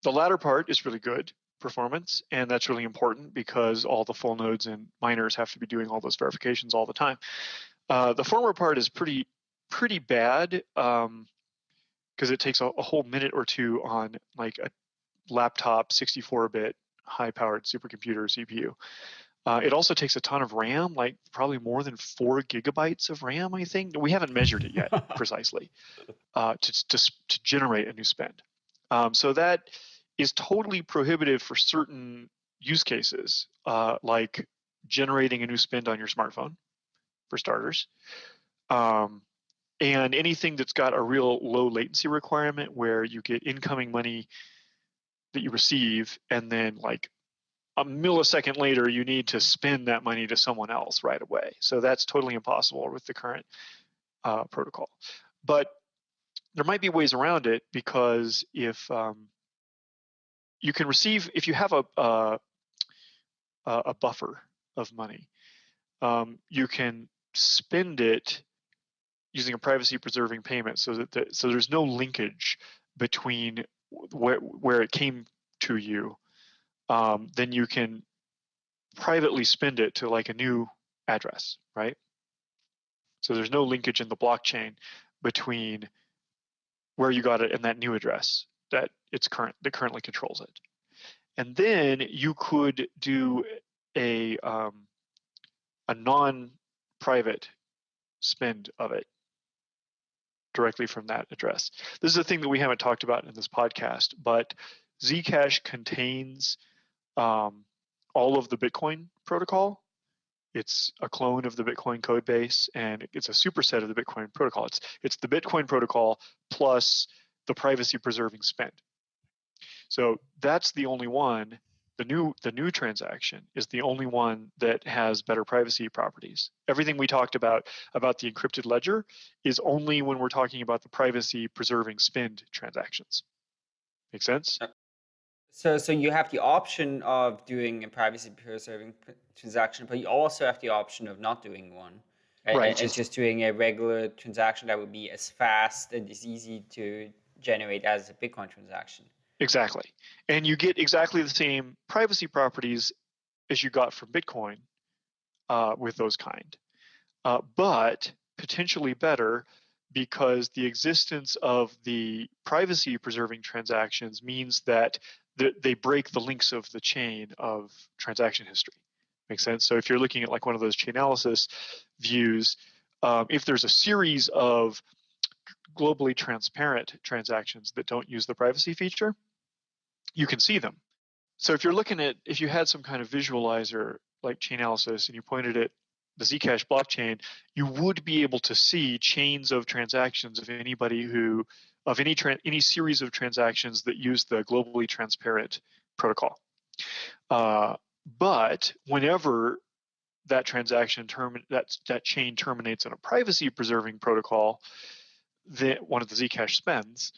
The latter part is really good performance, and that's really important because all the full nodes and miners have to be doing all those verifications all the time. Uh, the former part is pretty pretty bad because um, it takes a, a, whole minute or two on like a laptop 64-bit high-powered supercomputer CPU. Uh, it also takes a ton of RAM, like probably more than four gigabytes of RAM, I think. We haven't measured it yet precisely uh, to, to, to, generate a new spend. Um, so that is totally prohibitive for certain use cases, uh, like generating a new spend on your smartphone, for starters. Um, and anything that's got a real low latency requirement where you get incoming money that you receive and then like a millisecond later you need to spend that money to someone else right away. So that's totally impossible with the current uh, protocol. But there might be ways around it because if um, you can receive if you have a a, a buffer of money um, you can spend it using a privacy preserving payment so that the, so there's no linkage between where, where it came to you, um, then you can privately spend it to like a new address, right? So there's no linkage in the blockchain between where you got it and that new address that it's current that currently controls it. And then you could do a um, a non-private spend of it directly from that address. This is a thing that we haven't talked about in this podcast, but Zcash contains um, all of the Bitcoin protocol. It's a clone of the Bitcoin code base, and it's a superset of the Bitcoin protocol. It's it's the Bitcoin protocol plus the privacy preserving spend. So that's the only one the new the new transaction is the only one that has better privacy properties. Everything we talked about about the encrypted ledger is only when we're talking about the privacy preserving spend transactions. Make sense? So so you have the option of doing a privacy preserving transaction, but you also have the option of not doing one. Right. And, it's just doing a regular transaction that would be as fast and as easy to generate as a Bitcoin transaction. Exactly. And you get exactly the same privacy properties as you got from Bitcoin uh, with those kind, uh, but potentially better because the existence of the privacy preserving transactions means that th- they break the links of the chain of transaction history. Makes sense. So if you're looking at like one of those Chainalysis views, um, if there's a series of globally transparent transactions that don't use the privacy feature, you can see them. So if you're looking at, if you had some kind of visualizer like Chainalysis and you pointed at the Zcash blockchain, you would be able to see chains of transactions of anybody who, of any any series of transactions that use the globally transparent protocol. Uh, but whenever that transaction term that that chain terminates in a privacy preserving protocol, that one of the Zcash spends,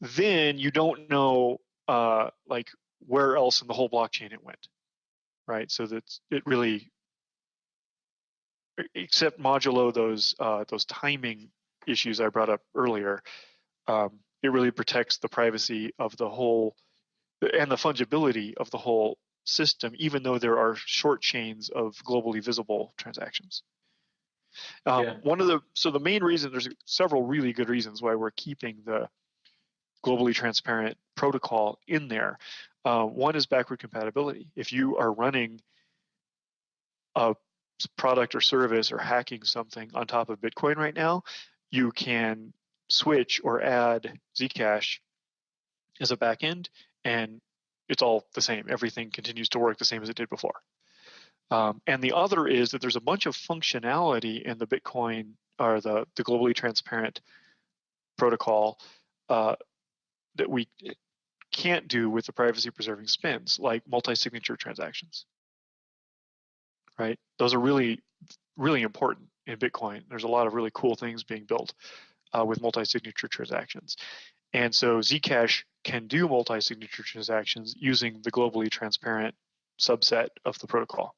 then you don't know uh, like where else in the whole blockchain it went, right? So that it really, except modulo those uh, those timing issues I brought up earlier, um, it really protects the privacy of the whole and the fungibility of the whole system, even though there are short chains of globally visible transactions. Um, yeah. One of the so the main reason there's several really good reasons why we're keeping the globally transparent protocol in there. Uh, one is backward compatibility. If you are running a product or service or hacking something on top of Bitcoin right now, you can switch or add Zcash as a backend, and it's all the same. Everything continues to work the same as it did before. Um, and the other is that there's a bunch of functionality in the Bitcoin or the, the globally transparent protocol uh, that we can't do with the privacy preserving spins, like multi-signature transactions. Right? Those are really, really important in Bitcoin. There's a lot of really cool things being built uh, with multi-signature transactions. And so Zcash can do multi-signature transactions using the globally transparent subset of the protocol.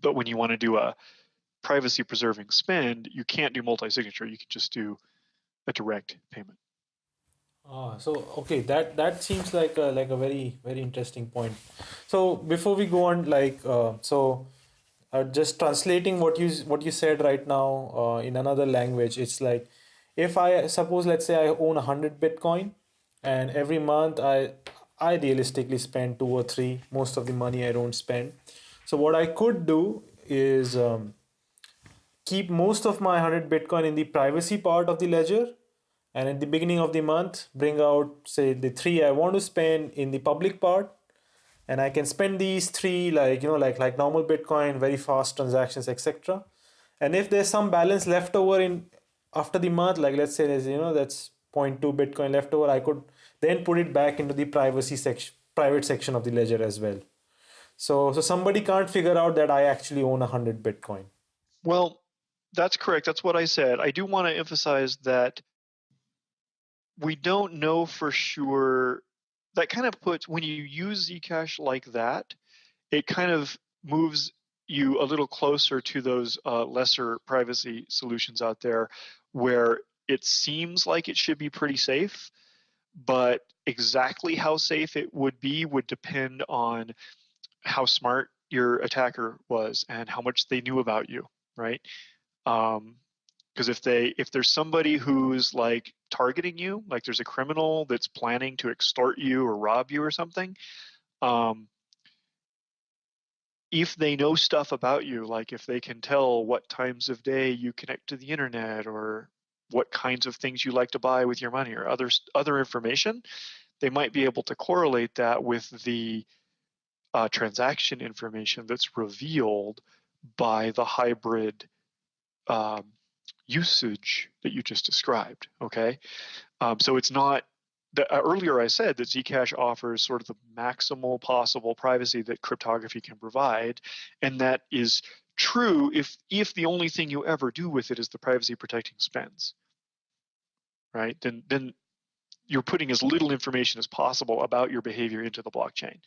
But when you want to do a privacy preserving spend, you can't do multi-signature. You can just do a direct payment. Ah, so okay, that that seems like a, like a very very interesting point. So before we go on, like uh, so, uh, just translating what you what you said right now uh, in another language, it's like if I suppose let's say I own a hundred Bitcoin, and every month I I realistically spend two or three. Most of the money I don't spend. So what I could do is um, keep most of my 100 Bitcoin in the privacy part of the ledger and at the beginning of the month bring out say the three I want to spend in the public part and I can spend these three like you know like like normal Bitcoin very fast transactions etc and if there's some balance left over in after the month like let's say there's you know that's 0.2 Bitcoin left over I could then put it back into the privacy section private section of the ledger as well. So so somebody can't figure out that I actually own 100 Bitcoin. Well that's correct. That's what I said. I do want to emphasize that we don't know for sure. That kind of puts when you use Zcash like that, it kind of moves you a little closer to those uh, lesser privacy solutions out there where it seems like it should be pretty safe, but exactly how safe it would be would depend on how smart your attacker was and how much they knew about you, right? Um, because if they if there's somebody who's like targeting you like there's a criminal that's planning to extort you or rob you or something um, if they know stuff about you like if they can tell what times of day you connect to the internet or what kinds of things you like to buy with your money or other other information they might be able to correlate that with the uh, transaction information that's revealed by the hybrid um, usage that you just described. Okay, um, so it's not. The, uh, earlier I said that Zcash offers sort of the maximal possible privacy that cryptography can provide, and that is true if if the only thing you ever do with it is the privacy protecting spends. Right? Then then you're putting as little information as possible about your behavior into the blockchain.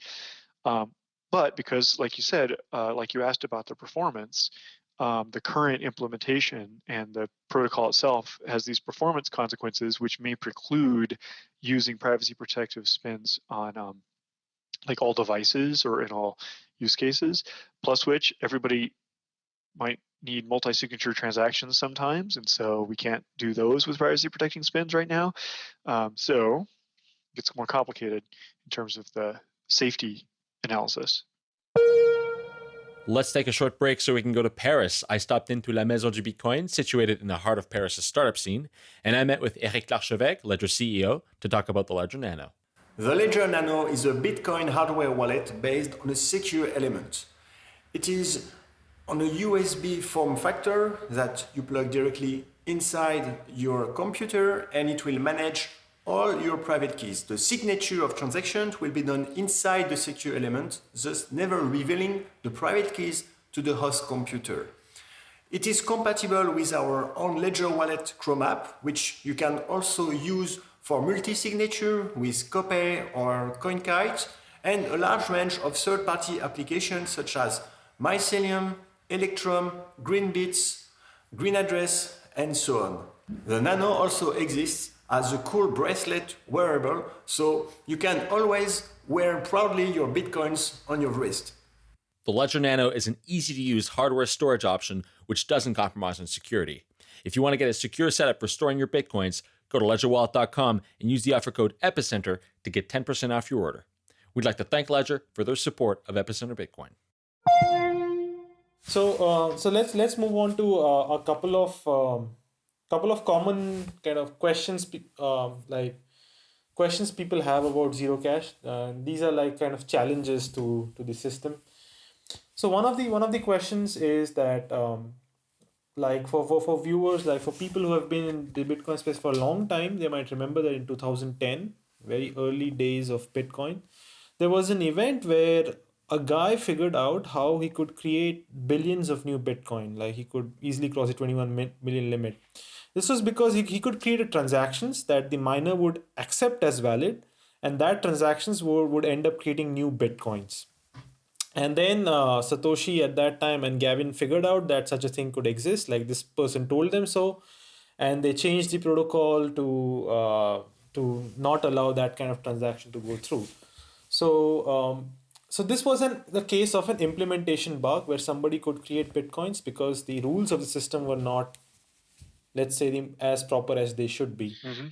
Um, but because, like you said, uh, like you asked about the performance, um, the current implementation and the protocol itself has these performance consequences which may preclude using privacy protective spins on um, like all devices or in all use cases. Plus which everybody might need multi-signature transactions sometimes and so we can't do those with privacy protecting spins right now. Um, so it gets more complicated in terms of the safety analysis Let's take a short break so we can go to Paris. I stopped into La Maison du Bitcoin, situated in the heart of Paris' startup scene, and I met with Eric Larchevêque, Ledger CEO, to talk about the Ledger Nano. The Ledger Nano is a Bitcoin hardware wallet based on a secure element. It is on a USB form factor that you plug directly inside your computer and it will manage all your private keys. The signature of transactions will be done inside the secure element, thus never revealing the private keys to the host computer. It is compatible with our own Ledger Wallet Chrome app, which you can also use for multi-signature with Copay or CoinKite, and a large range of third-party applications such as Mycelium, Electrum, Greenbits, GreenAddress, and so on. The Nano also exists as a cool bracelet wearable, so you can always wear proudly your Bitcoins on your wrist. The Ledger Nano is an easy to use hardware storage option which doesn't compromise on security. If you want to get a secure setup for storing your Bitcoins, go to ledgerwallet.com and use the offer code EPICENTER to get 10% off your order. We'd like to thank Ledger for their support of Epicenter Bitcoin. So, uh, so let's let's move on to uh, a couple of um, couple of common kind of questions uh, like questions people have about Zerocash. Uh, these are like kind of challenges to to the system. So one of the one of the questions is that um, like for, for for viewers like for people who have been in the bitcoin space for a long time they might remember that in 2010 very early days of bitcoin there was an event where a guy figured out how he could create billions of new bitcoin like he could easily cross the 21 million limit this was because he, he could create transactions that the miner would accept as valid, and that transactions would, would end up creating new bitcoins. And then uh, Satoshi at that time and Gavin figured out that such a thing could exist. Like this person told them so, and they changed the protocol to uh, to not allow that kind of transaction to go through. So um, so this was an the case of an implementation bug where somebody could create bitcoins because the rules of the system were not let's say them as proper as they should be. Mm-hmm.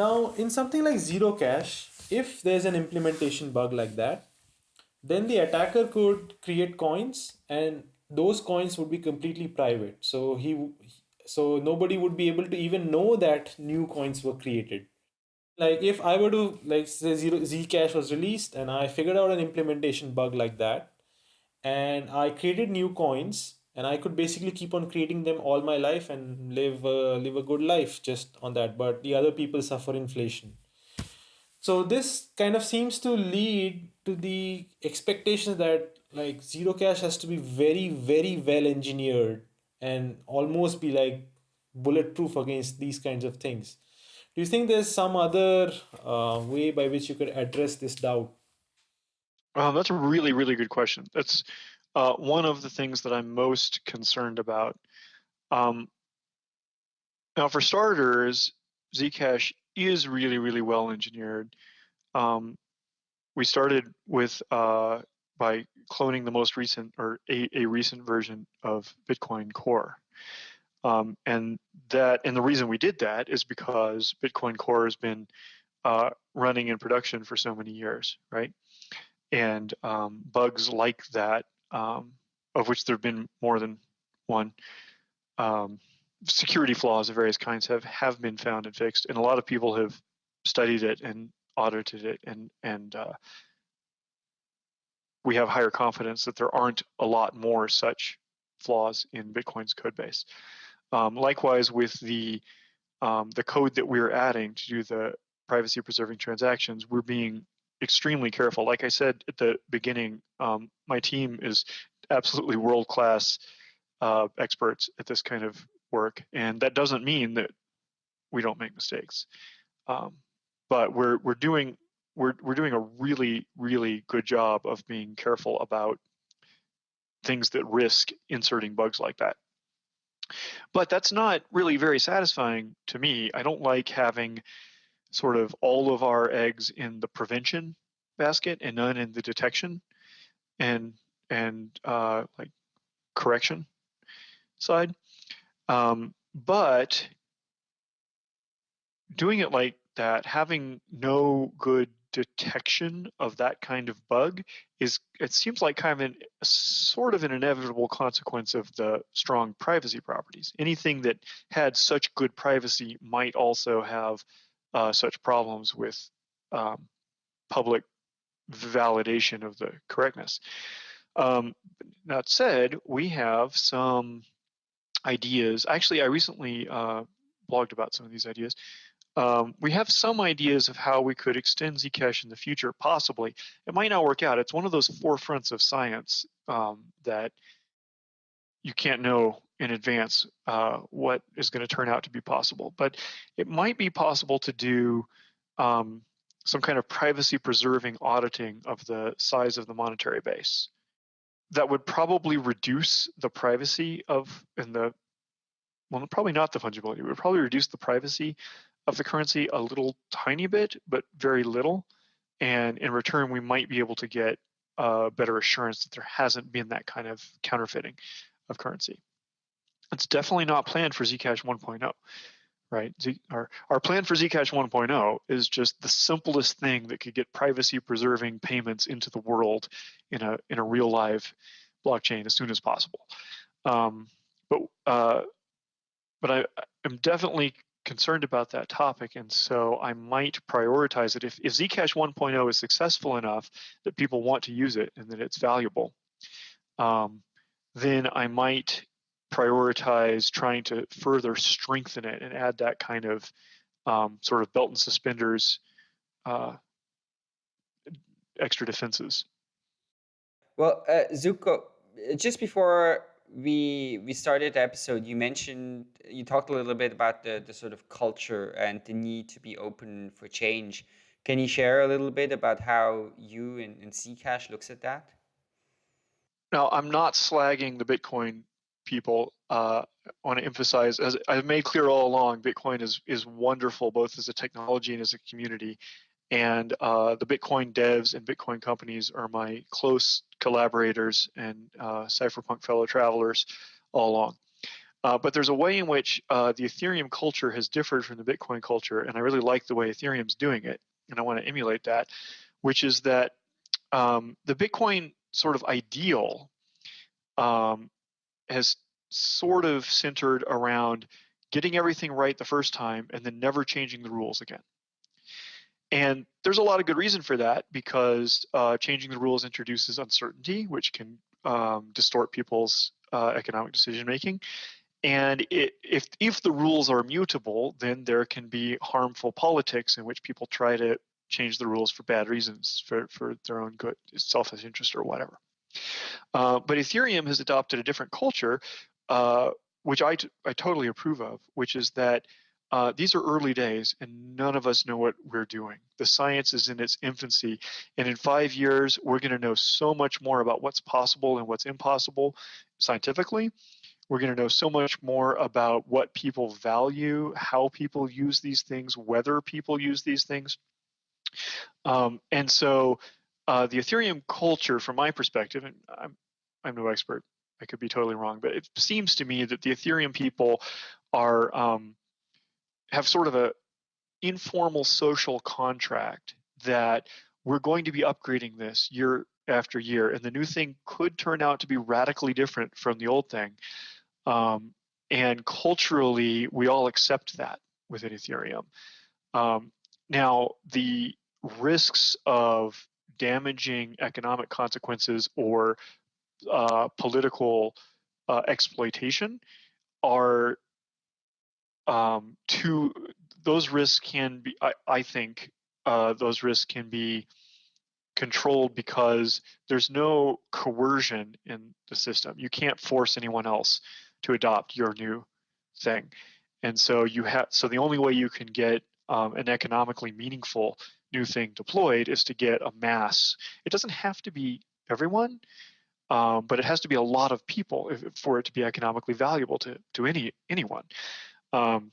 now in something like zero cash if there's an implementation bug like that then the attacker could create coins and those coins would be completely private. So he so nobody would be able to even know that new coins were created like if i were to like say zero zcash was released and i figured out an implementation bug like that and i created new coins and I could basically keep on creating them all my life and live uh, live a good life just on that. But the other people suffer inflation. So this kind of seems to lead to the expectation that like Zerocash has to be very very well engineered and almost be like bulletproof against these kinds of things. Do you think there's some other uh, way by which you could address this doubt? Um, that's a really, really good question. That's uh, one of the things that I'm most concerned about. Um, now, for starters, Zcash is really, really well engineered. Um, we started with uh, by cloning the most recent or a, a recent version of Bitcoin Core. Um, and that and the reason we did that is because Bitcoin Core has been uh, running in production for so many years, right? And um, bugs like that um, of which there have been more than one. Um, security flaws of various kinds have have been found and fixed, and a lot of people have studied it and audited it, and and uh, we have higher confidence that there aren't a lot more such flaws in Bitcoin's code base. Um, likewise, with the um, the code that we're adding to do the privacy preserving transactions, we're being extremely careful. Like I said at the beginning, um, my team is absolutely world class uh, experts at this kind of work, and that doesn't mean that we don't make mistakes. Um, but we're we're doing we're we're doing a really really good job of being careful about things that risk inserting bugs like that. But that's not really very satisfying to me. I don't like having sort of all of our eggs in the prevention basket and none in the detection and and uh, like correction side. Um, but doing it like that, having no good detection of that kind of bug is it seems like kind of an sort of an inevitable consequence of the strong privacy properties. Anything that had such good privacy might also have uh, such problems with um, public validation of the correctness. Um, that said, we have some ideas. Actually, I recently uh, blogged about some of these ideas. Um, we have some ideas of how we could extend Zcash in the future, possibly. It might not work out. It's one of those forefronts of science um, that you can't know in advance uh, what is going to turn out to be possible. But it might be possible to do um, some kind of privacy preserving auditing of the size of the monetary base. That would probably reduce the privacy of and the well, probably not the fungibility. It would probably reduce the privacy of the currency a little tiny bit, but very little. And in return, we might be able to get uh, better assurance that there hasn't been that kind of counterfeiting of currency. It's definitely not planned for Zcash 1.0, right? Our, our plan for Zcash 1.0 is just the simplest thing that could get privacy preserving payments into the world in a, in a real live blockchain as soon as possible. Um, but uh, but I, am definitely concerned about that topic, and so I might prioritize it. If, if Zcash 1.0 is successful enough that people want to use it and that it's valuable, um, then I might prioritize trying to further strengthen it and add that kind of um, sort of belt and suspenders uh, extra defenses. Well, uh, Zooko, just before we we started the episode you mentioned you talked a little bit about the, the sort of culture and the need to be open for change. Can you share a little bit about how you and, and zcash looks at that? Now i'm not slagging the bitcoin people uh, i want to emphasize as i've made clear all along bitcoin is is wonderful both as a technology and as a community and uh, the Bitcoin devs and Bitcoin companies are my close collaborators and uh, cypherpunk fellow travelers all along. Uh, but there's a way in which uh, the Ethereum culture has differed from the Bitcoin culture, and I really like the way Ethereum's doing it, and I want to emulate that, which is that um, the Bitcoin sort of ideal um, has sort of centered around getting everything right the first time and then never changing the rules again. And there's a lot of good reason for that because uh, changing the rules introduces uncertainty, which can um, distort people's uh, economic decision making. And it, if if the rules are mutable, then there can be harmful politics in which people try to change the rules for bad reasons, for, for their own good, selfish interest, or whatever. Uh, but Ethereum has adopted a different culture, uh, which I, I totally approve of, which is that uh, these are early days and none of us know what we're doing. The science is in its infancy. And in five years, we're going to know so much more about what's possible and what's impossible scientifically. We're going to know so much more about what people value, how people use these things, whether people use these things. Um, and so uh, the Ethereum culture, from my perspective, and I'm, I'm no expert, I could be totally wrong, but it seems to me that the Ethereum people are um, have sort of a informal social contract that we're going to be upgrading this year after year and the new thing could turn out to be radically different from the old thing. Um, and culturally we all accept that within ethereum. Um, now the risks of damaging economic consequences or uh, political uh, exploitation are um, to those risks can be, I, I think, uh, those risks can be controlled because there's no coercion in the system. You can't force anyone else to adopt your new thing, and so you have. So the only way you can get um, an economically meaningful new thing deployed is to get a mass. It doesn't have to be everyone, um, but it has to be a lot of people if, for it to be economically valuable to to any anyone. Um,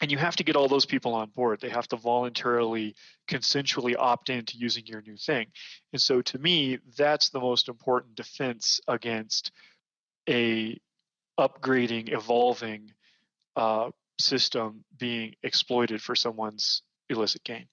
and you have to get all those people on board. They have to voluntarily, consensually opt in to using your new thing. And so to me, that's the most important defense against a upgrading, evolving uh, system being exploited for someone's illicit gain.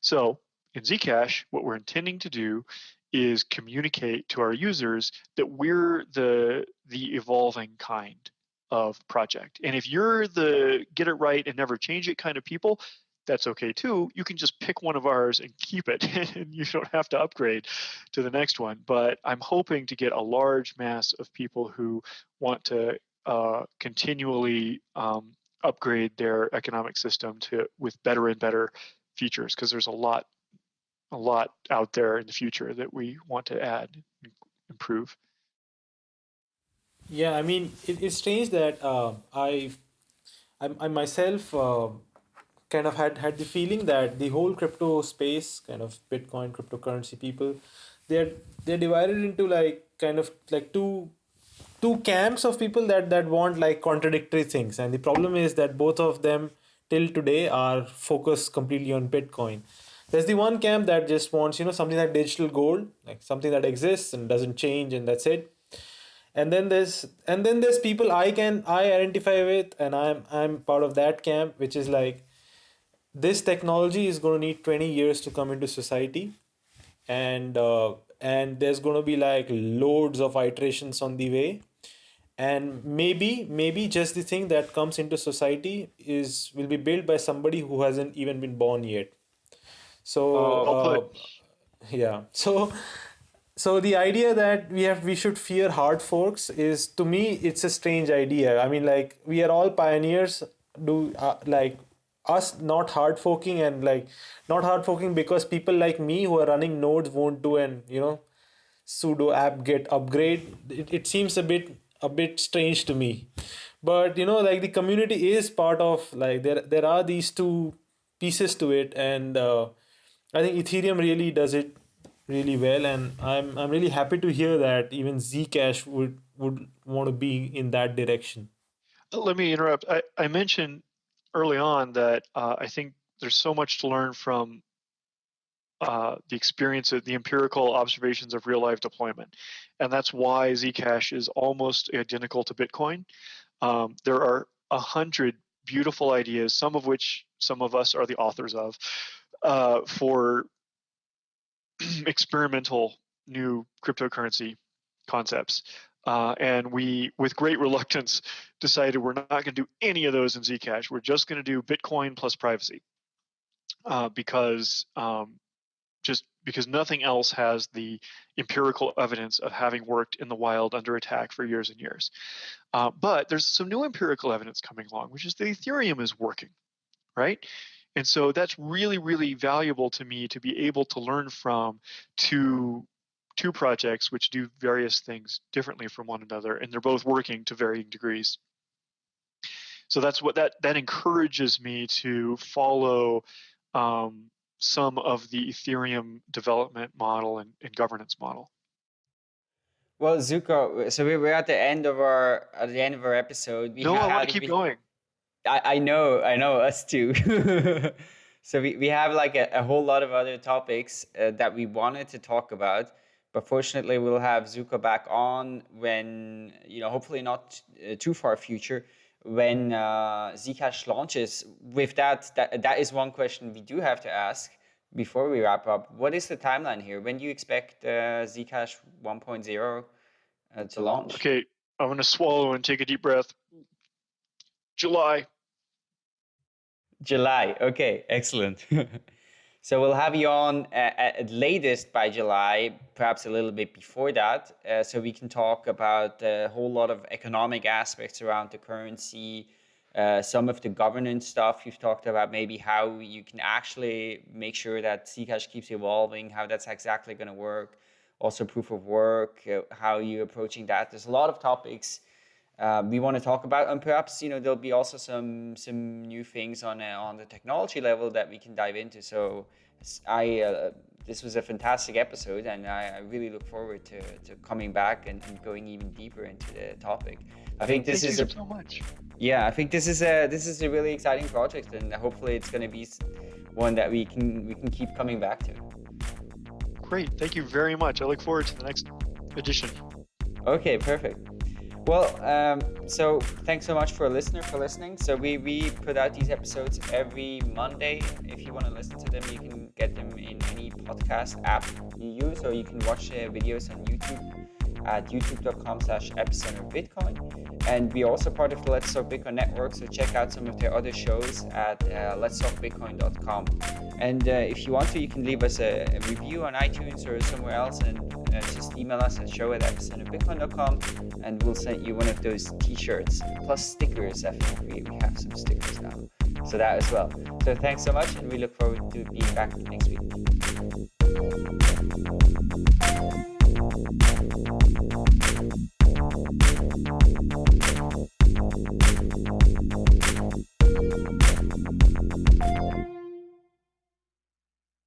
So in Zcash, what we're intending to do is communicate to our users that we're the the evolving kind of project. And if you're the get it right and never change it kind of people, that's okay too. You can just pick one of ours and keep it, and you don't have to upgrade to the next one. But I'm hoping to get a large mass of people who want to uh, continually um, upgrade their economic system to with better and better features because there's a lot a lot out there in the future that we want to add and improve yeah i mean it, it's strange that uh, i I, I myself uh, kind of had had the feeling that the whole crypto space kind of bitcoin cryptocurrency people they're they're divided into like kind of like two two camps of people that that want like contradictory things. And the problem is that both of them till today are focused completely on bitcoin. There's the one camp that just wants you know something like digital gold like something that exists and doesn't change and that's it and then there's and then there's people i can i identify with and i'm i'm part of that camp which is like this technology is going to need 20 years to come into society. And uh, and there's going to be like loads of iterations on the way. And maybe maybe just the thing that comes into society is will be built by somebody who hasn't even been born yet. So uh, uh, yeah. So so the idea that we have we should fear hard forks is to me it's a strange idea. I mean like we are all pioneers do uh, like us not hard forking and like not hard forking because people like me who are running nodes won't do an you know sudo apt get upgrade. It, it seems a bit a bit strange to me. But you know like the community is part of like there there are these two pieces to it and uh, i think ethereum really does it really well and i'm i'm really happy to hear that even zcash would would want to be in that direction let me interrupt i, I mentioned early on that uh, I think there's so much to learn from uh, the experience of the empirical observations of real life deployment. And that's why Zcash is almost identical to Bitcoin. Um, there are a hundred beautiful ideas, some of which some of us are the authors of, uh, for experimental new cryptocurrency concepts. Uh, and we, with great reluctance, decided we're not going to do any of those in Zcash. We're just going to do Bitcoin plus privacy uh, because um, just because nothing else has the empirical evidence of having worked in the wild under attack for years and years. Uh, but there's some new empirical evidence coming along, which is that Ethereum is working, right? And so that's really, really valuable to me to be able to learn from two, two projects which do various things differently from one another, and they're both working to varying degrees. So that's what that that encourages me to follow um, some of the Ethereum development model and, and governance model. Well, Zooko, so we're at the end of our at the end of our episode. We no, I want to keep we, going. I, I know, I know, us too. so we, we have like a, a whole lot of other topics uh, that we wanted to talk about. But fortunately, we'll have Zooko back on when, you know, hopefully not uh, too far future, when uh, Zcash launches. With that, that, that is one question we do have to ask before we wrap up. What is the timeline here? When do you expect uh, Zcash 1.0 uh, to launch? Okay, I'm going to swallow and take a deep breath. July. July. Okay, excellent. So we'll have you on uh, at latest by July, perhaps a little bit before that, uh, so we can talk about a whole lot of economic aspects around the currency, uh, some of the governance stuff you've talked about, maybe how you can actually make sure that Zcash keeps evolving, how that's exactly going to work, also proof of work, uh, how you're approaching that. There's a lot of topics uh, we want to talk about, and perhaps you know there'll be also some some new things on uh, on the technology level that we can dive into. So I uh, this was a fantastic episode, and I, I really look forward to, to coming back and, and, going even deeper into the topic. I think this Thank is a, so much. Yeah, I think this is a this is a really exciting project, and hopefully it's going to be one that we can we can keep coming back to. Great, thank you very much. I look forward to the next edition. Okay, perfect. Well, um, so thanks so much for a listener for listening. So we, we put out these episodes every Monday. If you want to listen to them, you can get them in any podcast app you use, or you can watch uh, videos on YouTube at youtube.com slash epicenterbitcoin. and we're also part of the let's talk bitcoin network so check out some of their other shows at uh, let's talk bitcoin.com and uh, if you want to you can leave us a, a review on itunes or somewhere else and uh, just email us at show at epicenterbitcoin.com and we'll send you one of those t-shirts plus stickers i think we, we have some stickers now. So that as well. So thanks so much and we look forward to being back next week.